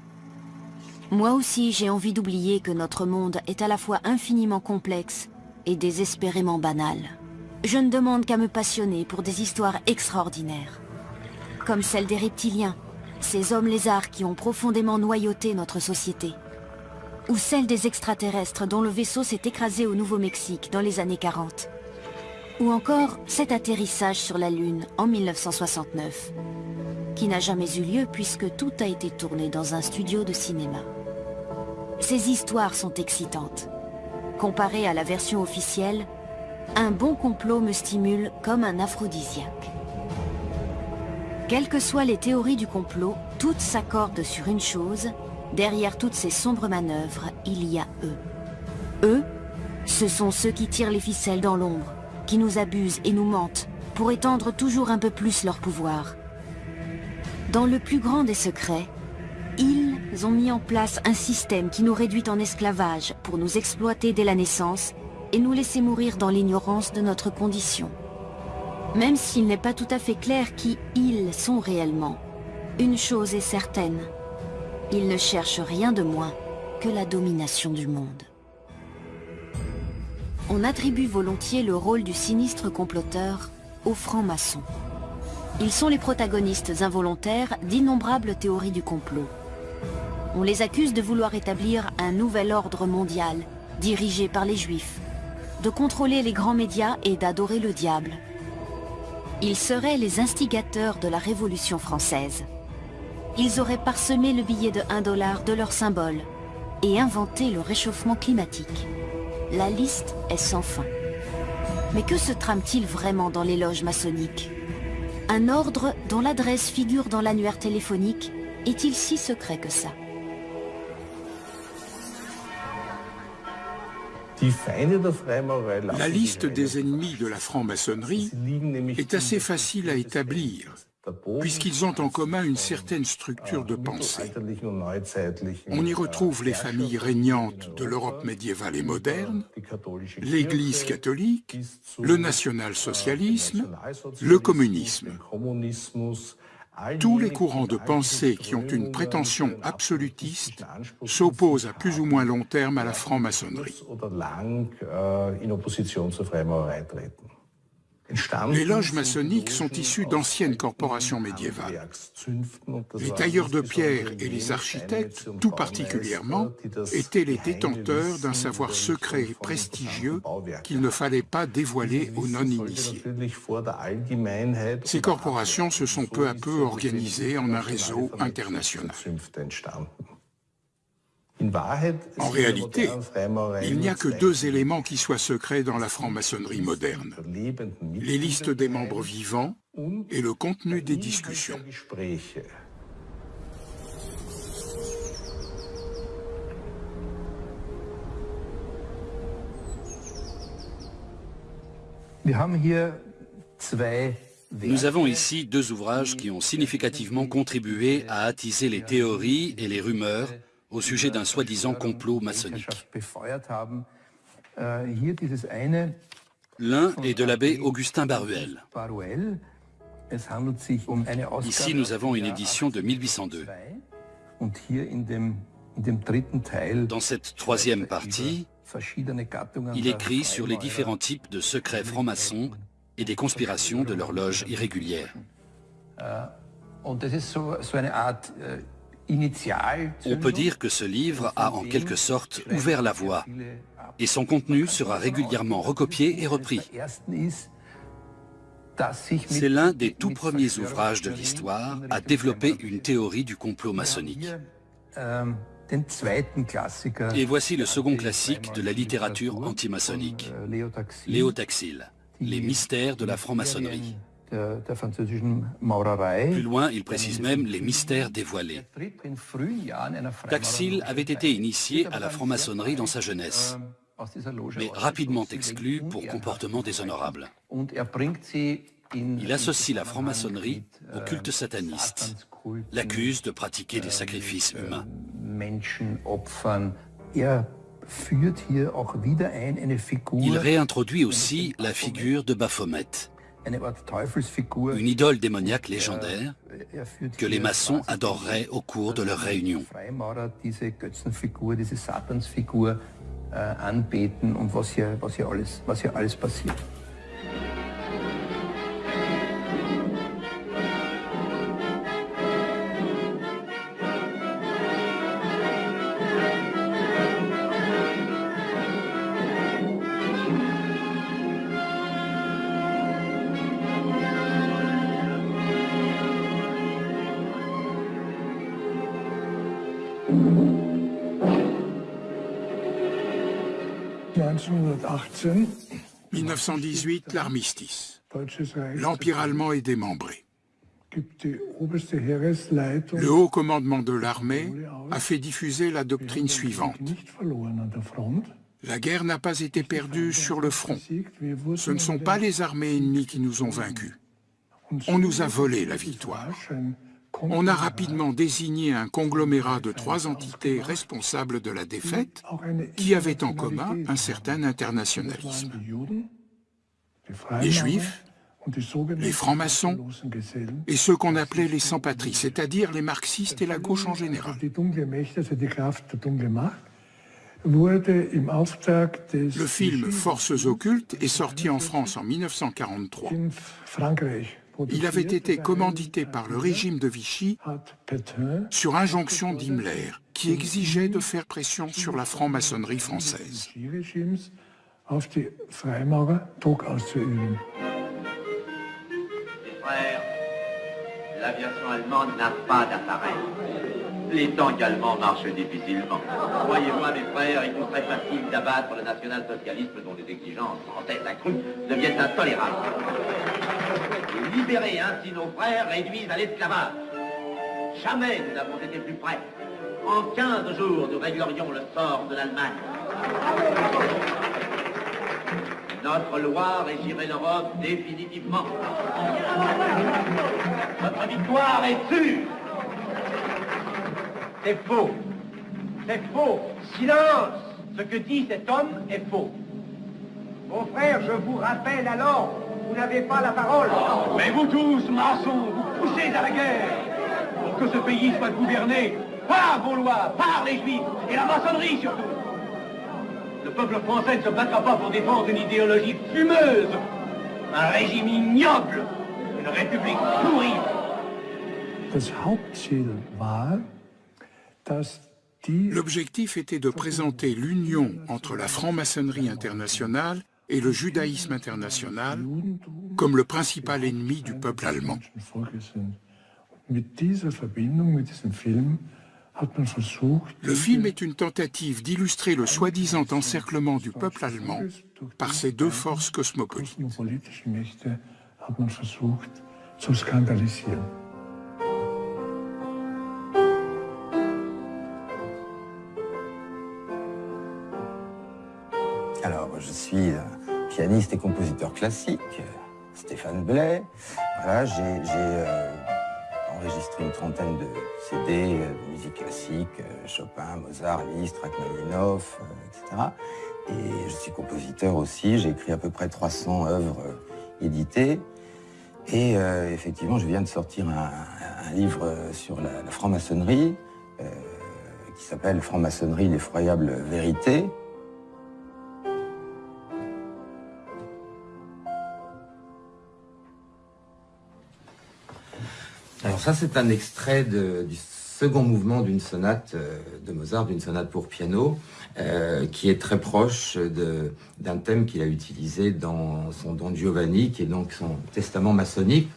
Moi aussi, j'ai envie d'oublier que notre monde est à la fois infiniment complexe et désespérément banal. Je ne demande qu'à me passionner pour des histoires extraordinaires. Comme celle des reptiliens, ces hommes lézards qui ont profondément noyauté notre société. Ou celle des extraterrestres dont le vaisseau s'est écrasé au Nouveau-Mexique dans les années 40. Ou encore cet atterrissage sur la Lune en 1969 qui n'a jamais eu lieu puisque tout a été tourné dans un studio de cinéma. Ces histoires sont excitantes. Comparé à la version officielle, un bon complot me stimule comme un aphrodisiaque. Quelles que soient les théories du complot, toutes s'accordent sur une chose, derrière toutes ces sombres manœuvres, il y a eux. Eux, ce sont ceux qui tirent les ficelles dans l'ombre, qui nous abusent et nous mentent, pour étendre toujours un peu plus leur pouvoir. Dans le plus grand des secrets, ils ont mis en place un système qui nous réduit en esclavage pour nous exploiter dès la naissance et nous laisser mourir dans l'ignorance de notre condition. Même s'il n'est pas tout à fait clair qui ils sont réellement, une chose est certaine, ils ne cherchent rien de moins que la domination du monde. On attribue volontiers le rôle du sinistre comploteur aux francs-maçons. Ils sont les protagonistes involontaires d'innombrables théories du complot. On les accuse de vouloir établir un nouvel ordre mondial, dirigé par les juifs, de contrôler les grands médias et d'adorer le diable. Ils seraient les instigateurs de la Révolution française. Ils auraient parsemé le billet de 1 dollar de leur symbole et inventé le réchauffement climatique. La liste est sans fin. Mais que se trame-t-il vraiment dans les loges maçonniques? Un ordre dont l'adresse figure dans l'annuaire téléphonique. Est-il si secret que ça? La liste des ennemis de la franc-maçonnerie est assez facile à établir puisqu'ils ont en commun une certaine structure de pensée. On y retrouve les familles régnantes de l'Europe médiévale et moderne, l'Église catholique, le national-socialisme, le communisme. Tous les courants de pensée qui ont une prétention absolutiste s'opposent à plus ou moins long terme à la franc-maçonnerie. Les loges maçonniques sont issues d'anciennes corporations médiévales. Les tailleurs de pierre et les architectes, tout particulièrement, étaient les détenteurs d'un savoir secret et prestigieux qu'il ne fallait pas dévoiler aux non-initiés. Ces corporations se sont peu à peu organisées en un réseau international. En réalité, il n'y a que deux éléments qui soient secrets dans la franc-maçonnerie moderne. Les listes des membres vivants et le contenu des discussions. Nous avons ici deux ouvrages qui ont significativement contribué à attiser les théories et les rumeurs au sujet d'un soi-disant complot maçonnique. L'un est de l'abbé Augustin Baruel. Ici, nous avons une édition de 1802. Dans cette troisième partie, il écrit sur les différents types de secrets francs-maçons et des conspirations de leur loge irrégulière. On peut dire que ce livre a en quelque sorte ouvert la voie et son contenu sera régulièrement recopié et repris. C'est l'un des tout premiers ouvrages de l'histoire à développer une théorie du complot maçonnique. Et voici le second classique de la littérature antimaçonnique, Léo Taxil, Les mystères de la franc-maçonnerie. Plus loin, il précise même les mystères dévoilés. Taxil avait été initié à la franc-maçonnerie dans sa jeunesse, mais rapidement exclu pour comportement déshonorable. Il associe la franc-maçonnerie au culte sataniste, l'accuse de pratiquer des sacrifices humains. Il réintroduit aussi la figure de Baphomet, une idole démoniaque légendaire que les maçons adoreraient au cours de leurs réunions. passiert. 1918, l'armistice. L'Empire allemand est démembré. Le haut commandement de l'armée a fait diffuser la doctrine suivante. La guerre n'a pas été perdue sur le front. Ce ne sont pas les armées ennemies qui nous ont vaincus. On nous a volé la victoire on a rapidement désigné un conglomérat de trois entités responsables de la défaite qui avaient en commun un certain internationalisme. Les Juifs, les francs-maçons et ceux qu'on appelait les sans-patries, c'est-à-dire les marxistes et la gauche en général. Le film Forces occultes est sorti en France en 1943. Il avait été commandité par le régime de Vichy sur injonction d'Himmler, qui exigeait de faire pression sur la franc-maçonnerie française. L'aviation allemande n'a pas d'appareil. Les tanks allemands marchent difficilement. Croyez-moi, mes frères, il nous serait facile d'abattre le national-socialisme dont les exigences en tête accrue deviennent intolérables. Libérer ainsi nos frères réduits à l'esclavage. Jamais nous n'avons été plus près. En 15 jours, nous réglerions le sort de l'Allemagne. Notre loi régirait l'Europe définitivement. Notre victoire est sûre. C'est faux. C'est faux. Silence Ce que dit cet homme est faux. Mon frère, je vous rappelle alors, vous n'avez pas la parole. Mais vous tous, maçons, vous poussez à la guerre pour que ce pays soit gouverné par vos lois, par les juifs et la maçonnerie surtout. Le peuple français ne se battra pas pour défendre une idéologie fumeuse, un régime ignoble, une république pourrie. L'objectif était de présenter l'union entre la franc-maçonnerie internationale et le judaïsme international comme le principal ennemi du peuple allemand. Le film est une tentative d'illustrer le soi-disant encerclement du peuple allemand par ces deux forces cosmopolites. Alors, je suis euh, pianiste et compositeur classique, Stéphane Blais. Voilà, j'ai euh, enregistré une trentaine de CD euh, de musique classique, Chopin, Mozart, Liszt, Rachmaninoff, etc. Et je suis compositeur aussi, j'ai écrit à peu près 300 œuvres épitées. Et effectivement, je viens de sortir un, livre sur la, la franc-maçonnerie, qui s'appelle Franc-maçonnerie, l'effroyable vérité, ça, c'est un extrait du second mouvement d'une sonate euh, de Mozart, d'une sonate pour piano, euh, qui est très proche d'un thème qu'il a utilisé dans son Don Giovanni, qui est donc son testament maçonnique.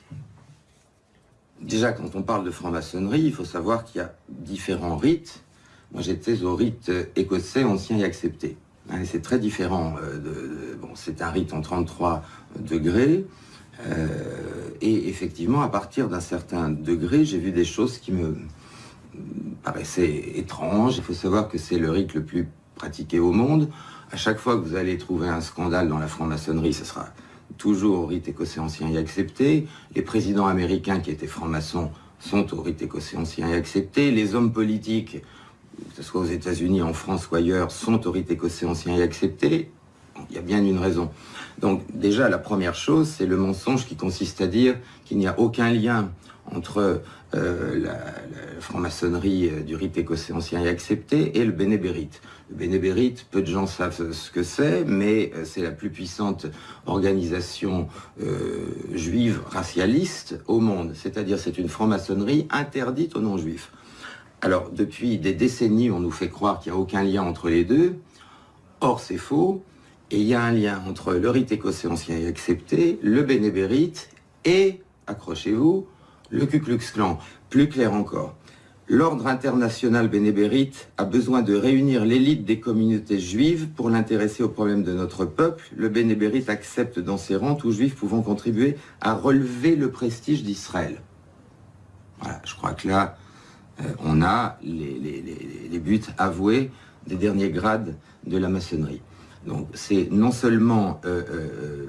Déjà, quand on parle de franc-maçonnerie, il faut savoir qu'il y a différents rites. Moi, j'étais au rite écossais ancien et accepté. Hein, c'est très différent. Euh, bon, c'est un rite en 33 degrés. Et effectivement, à partir d'un certain degré, j'ai vu des choses qui me paraissaient étranges. Il faut savoir que c'est le rite le plus pratiqué au monde. À chaque fois que vous allez trouver un scandale dans la franc-maçonnerie, ce sera toujours au rite écossais ancien et accepté. Les présidents américains qui étaient francs-maçons sont au rite écossais ancien et accepté. Les hommes politiques, que ce soit aux États-Unis, en France ou ailleurs, sont au rite écossais ancien et accepté. Il y a bien une raison. Donc déjà, la première chose, c'est le mensonge qui consiste à dire qu'il n'y a aucun lien entre euh, la, franc-maçonnerie euh, du rite écossais ancien et accepté et le bénébérite. Le bénébérite, peu de gens savent ce que c'est, mais euh, c'est la plus puissante organisation juive racialiste au monde. C'est-à-dire c'est une franc-maçonnerie interdite aux non-juifs. Alors depuis des décennies, on nous fait croire qu'il n'y a aucun lien entre les deux. Or c'est faux. Et il y a un lien entre le rite écossais ancien et accepté, le bénébérite et, accrochez-vous, le Ku Klux Klan. Plus clair encore, l'ordre international bénébérite a besoin de réunir l'élite des communautés juives pour l'intéresser aux problèmes de notre peuple. Le bénébérite accepte dans ses rangs tous juifs pouvant contribuer à relever le prestige d'Israël. Voilà, je crois que là, euh, on a les, buts avoués des derniers grades de la maçonnerie. Donc c'est non seulement euh, euh,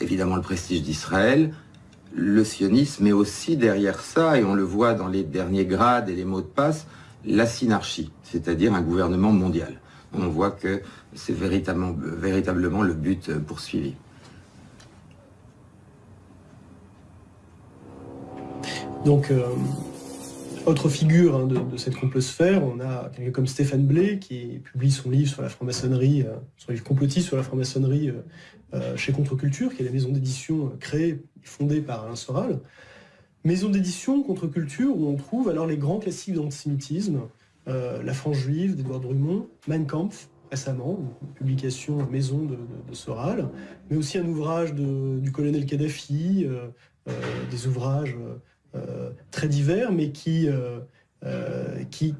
évidemment le prestige d'Israël, le sionisme, mais aussi derrière ça, et on le voit dans les derniers grades et les mots de passe, la synarchie, c'est-à-dire un gouvernement mondial. On voit que c'est véritablement, le but poursuivi. Donc, euh, autre figure hein, de, cette complosphère, on a quelqu'un comme Stéphane Blay qui publie son livre sur la franc-maçonnerie, euh, son livre complotiste sur la franc-maçonnerie euh, chez Contre-Culture, qui est la maison d'édition créée fondée par Alain Soral. Maison d'édition contre-culture où on trouve alors les grands classiques d'antisémitisme, euh, La France juive d'Edouard Drummond, Mein Kampf récemment, une publication maison de, Soral, mais aussi un ouvrage du colonel Kadhafi, euh, euh, des ouvrages très divers, mais qui, qui,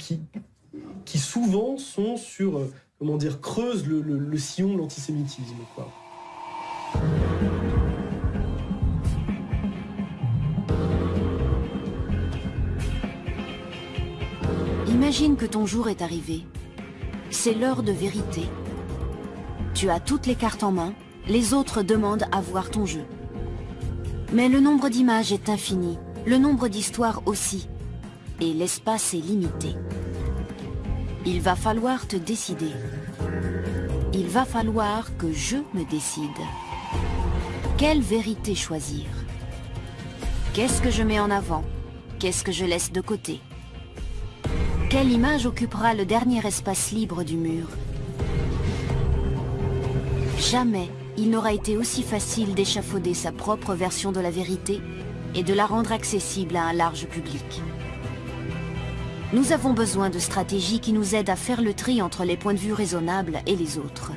qui, souvent sont sur, comment dire, creusent le, le sillon de l'antisémitisme. Imagine que ton jour est arrivé. C'est l'heure de vérité. Tu as toutes les cartes en main, les autres demandent à voir ton jeu. Mais le nombre d'images est infini, le nombre d'histoires aussi, et l'espace est limité. Il va falloir te décider. Il va falloir que je me décide. Quelle vérité choisir? Qu'est-ce que je mets en avant? Qu'est-ce que je laisse de côté? Quelle image occupera le dernier espace libre du mur? Jamais il n'aura été aussi facile d'échafauder sa propre version de la vérité et de la rendre accessible à un large public. Nous avons besoin de stratégies qui nous aident à faire le tri entre les points de vue raisonnables et les autres.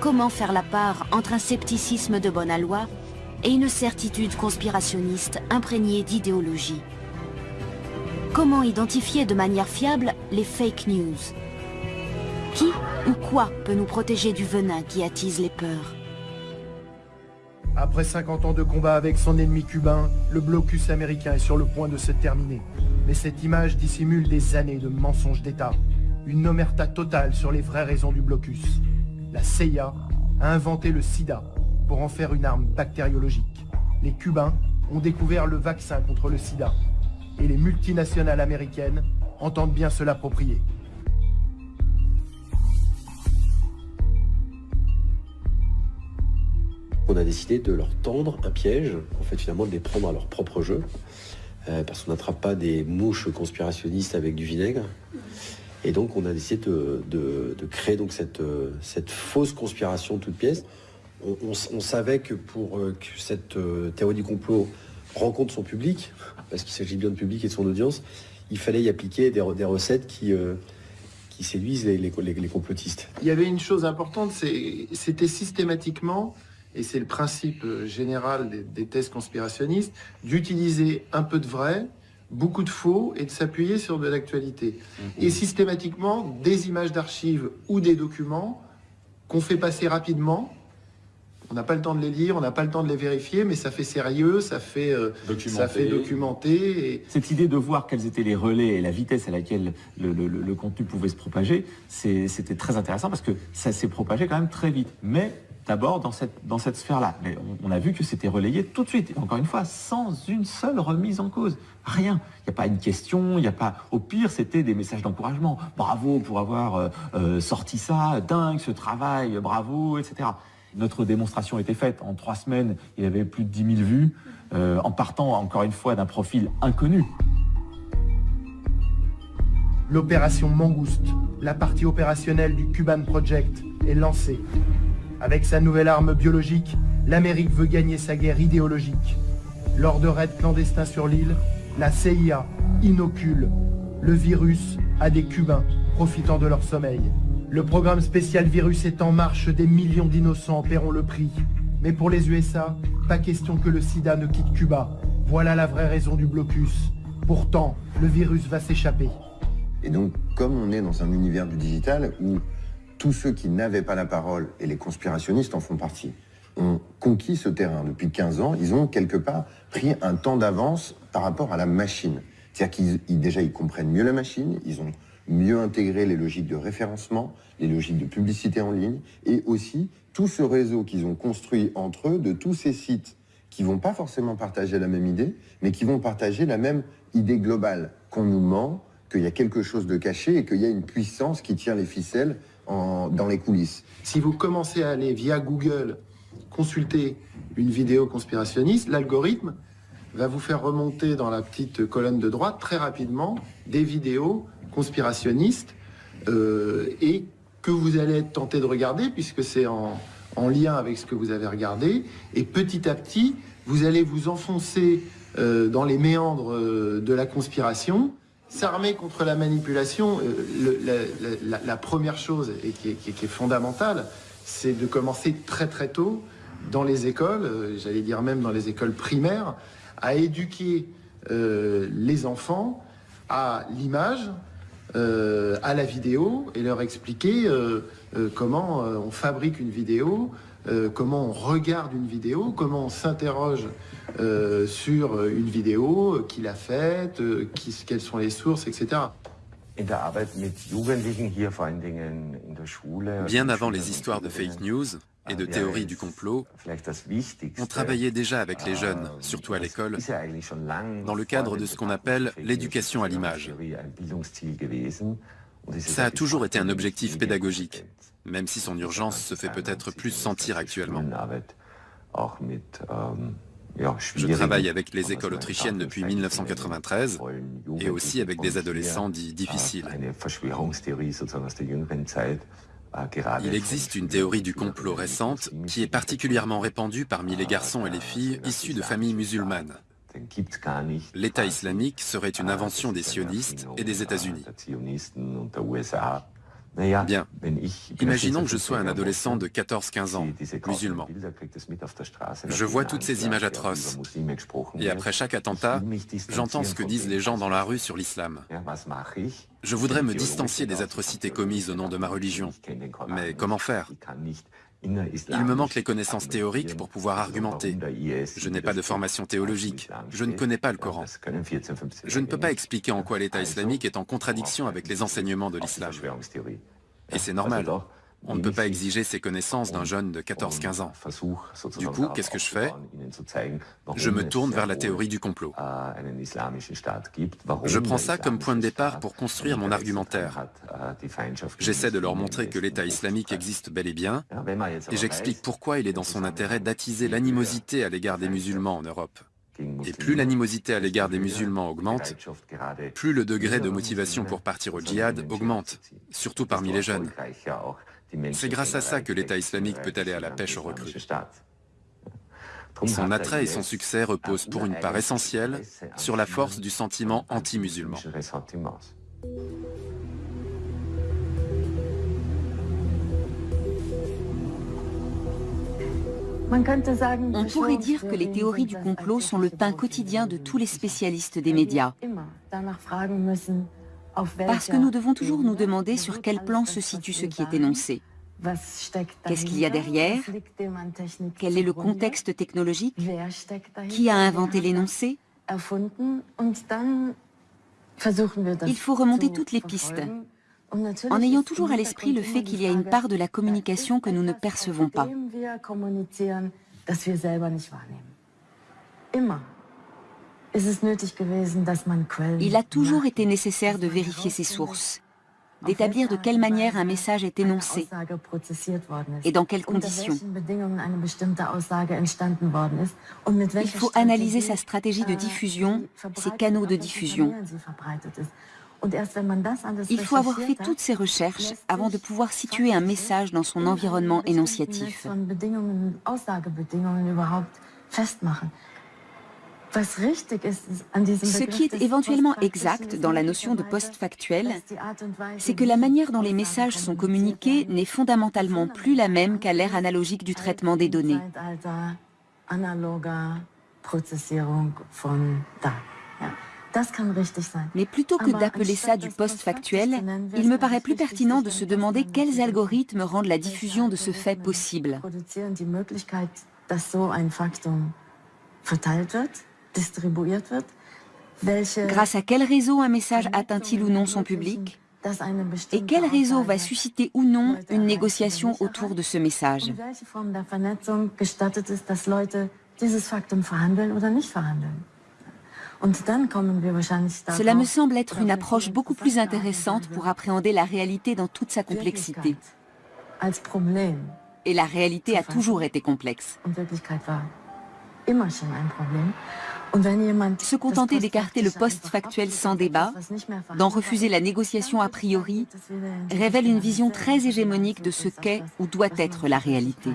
Comment faire la part entre un scepticisme de bonne aloi et une certitude conspirationniste imprégnée d'idéologie? Comment identifier de manière fiable les fake news? Qui ou quoi peut nous protéger du venin qui attise les peurs? Après 50 ans de combat avec son ennemi cubain, le blocus américain est sur le point de se terminer. Mais cette image dissimule des années de mensonges d'État. Une omerta totale sur les vraies raisons du blocus. La CIA a inventé le sida pour en faire une arme bactériologique. Les Cubains ont découvert le vaccin contre le sida et les multinationales américaines entendent bien se l'approprier. On a décidé de leur tendre un piège, en fait finalement de les prendre à leur propre jeu, euh, parce qu'on n'attrape pas des mouches conspirationnistes avec du vinaigre. Et donc on a décidé de, créer donc cette, cette, fausse conspiration toute pièce. On, savait que pour euh, que cette euh, théorie du complot rencontre son public, parce qu'il s'agit bien de public et de son audience, il fallait y appliquer des, recettes qui, euh, qui séduisent les, les, complotistes. Il y avait une chose importante, c'était systématiquement, et c'est le principe euh, général des, des thèses conspirationnistes, d'utiliser un peu de vrai, beaucoup de faux et de s'appuyer sur de l'actualité. Mhm. Et systématiquement, des images d'archives ou des documents qu'on fait passer rapidement On n'a pas le temps de les lire, on n'a pas le temps de les vérifier, mais ça fait sérieux, ça fait, euh, ça fait documenter. Cette idée de voir quels étaient les relais et la vitesse à laquelle le, contenu pouvait se propager, c'était très intéressant parce que ça s'est propagé quand même très vite. Mais d'abord dans cette, sphère-là. Mais on, a vu que c'était relayé tout de suite, encore une fois, sans une seule remise en cause. Rien. Il n'y a pas une question, il n'y a pas... Au pire, c'était des messages d'encouragement. Bravo pour avoir euh, euh, sorti ça, dingue ce travail, bravo, etc. Notre démonstration était faite. En trois semaines, il y avait plus de 10 000 vues, euh, en partant, encore une fois, d'un profil inconnu. L'opération Mangouste, la partie opérationnelle du Cuban Project, est lancée. Avec sa nouvelle arme biologique, l'Amérique veut gagner sa guerre idéologique. Lors de raids clandestins sur l'île, la CIA inocule le virus à des Cubains profitant de leur sommeil. Le programme spécial virus est en marche, des millions d'innocents paieront le prix. Mais pour les USA, pas question que le sida ne quitte Cuba. Voilà la vraie raison du blocus. Pourtant, le virus va s'échapper. Et donc, comme on est dans un univers du digital où tous ceux qui n'avaient pas la parole, et les conspirationnistes en font partie, ont conquis ce terrain. Depuis 15 ans, ils ont quelque part pris un temps d'avance par rapport à la machine. C'est-à-dire qu'ils déjà ils comprennent mieux la machine, ils ont mieux intégré les logiques de référencement, les logiques de publicité en ligne, et aussi tout ce réseau qu'ils ont construit entre eux de tous ces sites qui vont pas forcément partager la même idée, mais qui vont partager la même idée globale, qu'on nous ment, qu'il y a quelque chose de caché et qu'il y a une puissance qui tient les ficelles dans les coulisses. Si vous commencez à aller via Google consulter une vidéo conspirationniste, l'algorithme va vous faire remonter dans la petite colonne de droite très rapidement des vidéos conspirationnistes euh, et que vous allez être tenté de regarder puisque c'est en, lien avec ce que vous avez regardé. Et petit à petit, vous allez vous enfoncer euh, dans les méandres euh, de la conspiration S'armer contre la manipulation, euh, la, première chose et qui, est, fondamentale, c'est de commencer très très tôt dans les écoles, euh, j'allais dire même dans les écoles primaires, à éduquer euh, les enfants à l'image, à la vidéo et leur expliquer comment on fabrique une vidéo, comment on regarde une vidéo, comment on s'interroge euh, sur une vidéo, qui a faite, euh, quelles sont les sources, etc. Bien avant les histoires de fake news et de théories du complot, on travaillait déjà avec les jeunes, surtout à l'école, dans le cadre de ce qu'on appelle l'éducation à l'image. Ça a toujours été un objectif pédagogique, même si son urgence se fait peut-être plus sentir actuellement. Je travaille avec les écoles autrichiennes depuis 1993 et aussi avec des adolescents dits difficiles. Il existe une théorie du complot récente qui est particulièrement répandue parmi les garçons et les filles issus de familles musulmanes. L'État islamique serait une invention des sionistes et des États-Unis. Bien. Imaginons que je sois un adolescent de 14-15 ans, musulman. Je vois toutes ces images atroces. Et après chaque attentat, j'entends ce que disent les gens dans la rue sur l'islam. Je voudrais me distancier des atrocités commises au nom de ma religion. Mais comment faire? Il me manque les connaissances théoriques pour pouvoir argumenter. Je n'ai pas de formation théologique. Je ne connais pas le Coran. Je ne peux pas expliquer en quoi l'État islamique est en contradiction avec les enseignements de l'islam. Et c'est normal. On ne peut pas exiger ces connaissances d'un jeune de 14-15 ans. Du coup, qu'est-ce que je fais Je me tourne vers la théorie du complot. Je prends ça comme point de départ pour construire mon argumentaire. J'essaie de leur montrer que l'État islamique existe bel et bien, et j'explique pourquoi il est dans son intérêt d'attiser l'animosité à l'égard des musulmans en Europe. Et plus l'animosité à l'égard des musulmans augmente, plus le degré de motivation pour partir au djihad augmente, surtout parmi les jeunes. C'est grâce à ça que l'État islamique peut aller à la pêche aux recrues. Son attrait et son succès reposent pour une part essentielle sur la force du sentiment anti-musulman. On pourrait dire que les théories du complot sont le pain quotidien de tous les spécialistes des médias. Parce que nous devons toujours nous demander sur quel plan se situe ce qui est énoncé. Qu'est-ce qu'il y a derrière? Quel est le contexte technologique Qui a inventé l'énoncé? Il faut remonter toutes les pistes, en ayant toujours à l'esprit le fait qu'il y a une part de la communication que nous ne percevons pas. Il a toujours été nécessaire de vérifier ses sources, d'établir de quelle manière un message est énoncé et dans quelles conditions. Il faut analyser sa stratégie de diffusion, ses canaux de diffusion. Il faut avoir fait toutes ces recherches avant de pouvoir situer un message dans son environnement énonciatif. Ce qui est éventuellement exact dans la notion de post-factuel, c'est que la manière dont les messages sont communiqués n'est fondamentalement plus la même qu'à l'ère analogique du traitement des données. Mais plutôt que d'appeler ça du post-factuel, il me paraît plus pertinent de se demander quels algorithmes rendent la diffusion de ce fait possible. Grâce à quel réseau un message atteint-il ou non son public Et quel réseau va susciter ou non une négociation autour de ce message? Cela me semble être une approche beaucoup plus intéressante pour appréhender la réalité dans toute sa complexité. Et la réalité a toujours été complexe. Se contenter d'écarter le post-factuel sans débat, d'en refuser la négociation a priori, révèle une vision très hégémonique de ce qu'est ou doit être la réalité.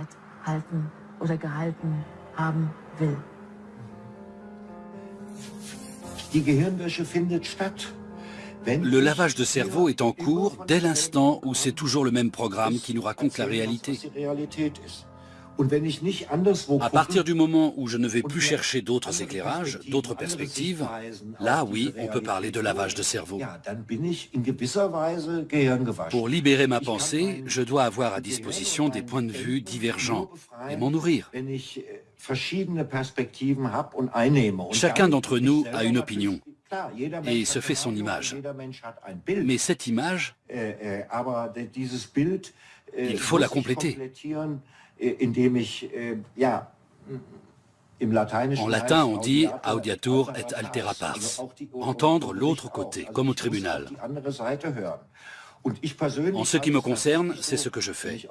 Le lavage de cerveau est en cours dès l'instant où c'est toujours le même programme qui nous raconte la réalité. À partir du moment où je ne vais plus chercher d'autres éclairages, d'autres perspectives, là oui, on peut parler de lavage de cerveau. Pour libérer ma pensée, je dois avoir à disposition des points de vue divergents et m'en nourrir. Chacun d'entre nous a une opinion et se fait son image. Mais cette image, il faut la compléter. En latin, on dit audiatur et altera pars, entendre l'autre côté, comme au tribunal. En ce qui me concerne, c'est ce que je fais.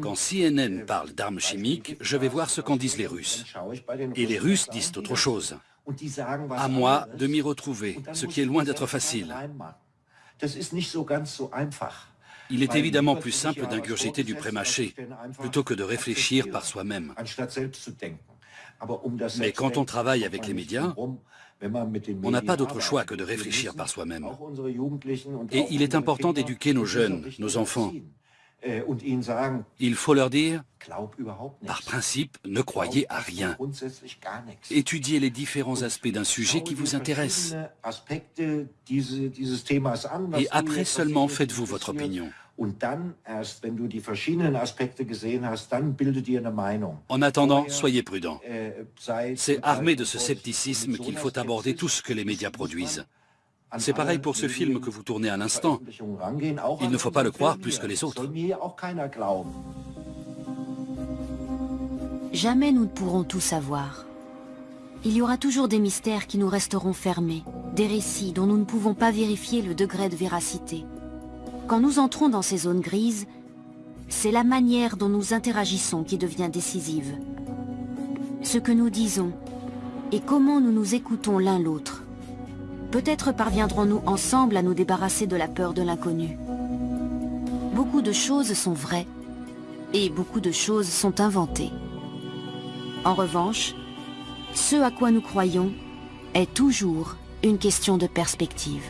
Quand CNN parle d'armes chimiques, je vais voir ce qu'en disent les Russes. Et les Russes disent autre chose. À moi de m'y retrouver, ce qui est loin d'être facile. Il est évidemment plus simple d'ingurgiter du prémâché, plutôt que de réfléchir par soi-même. Mais quand on travaille avec les médias, on n'a pas d'autre choix que de réfléchir par soi-même. Et il est important d'éduquer nos jeunes, nos enfants. Il faut leur dire, par principe, ne croyez à rien. Étudiez les différents aspects d'un sujet qui vous intéresse. Et après seulement faites-vous votre opinion. En attendant, soyez prudents. C'est armé de ce scepticisme qu'il faut aborder tout ce que les médias produisent. C'est pareil pour ce film que vous tournez à l'instant. Il ne faut pas le croire plus que les autres. Jamais nous ne pourrons tout savoir. Il y aura toujours des mystères qui nous resteront fermés, des récits dont nous ne pouvons pas vérifier le degré de véracité. Quand nous entrons dans ces zones grises, c'est la manière dont nous interagissons qui devient décisive. Ce que nous disons et comment nous nous écoutons l'un l'autre. Peut-être parviendrons-nous ensemble à nous débarrasser de la peur de l'inconnu. Beaucoup de choses sont vraies et beaucoup de choses sont inventées. En revanche, ce à quoi nous croyons est toujours une question de perspective.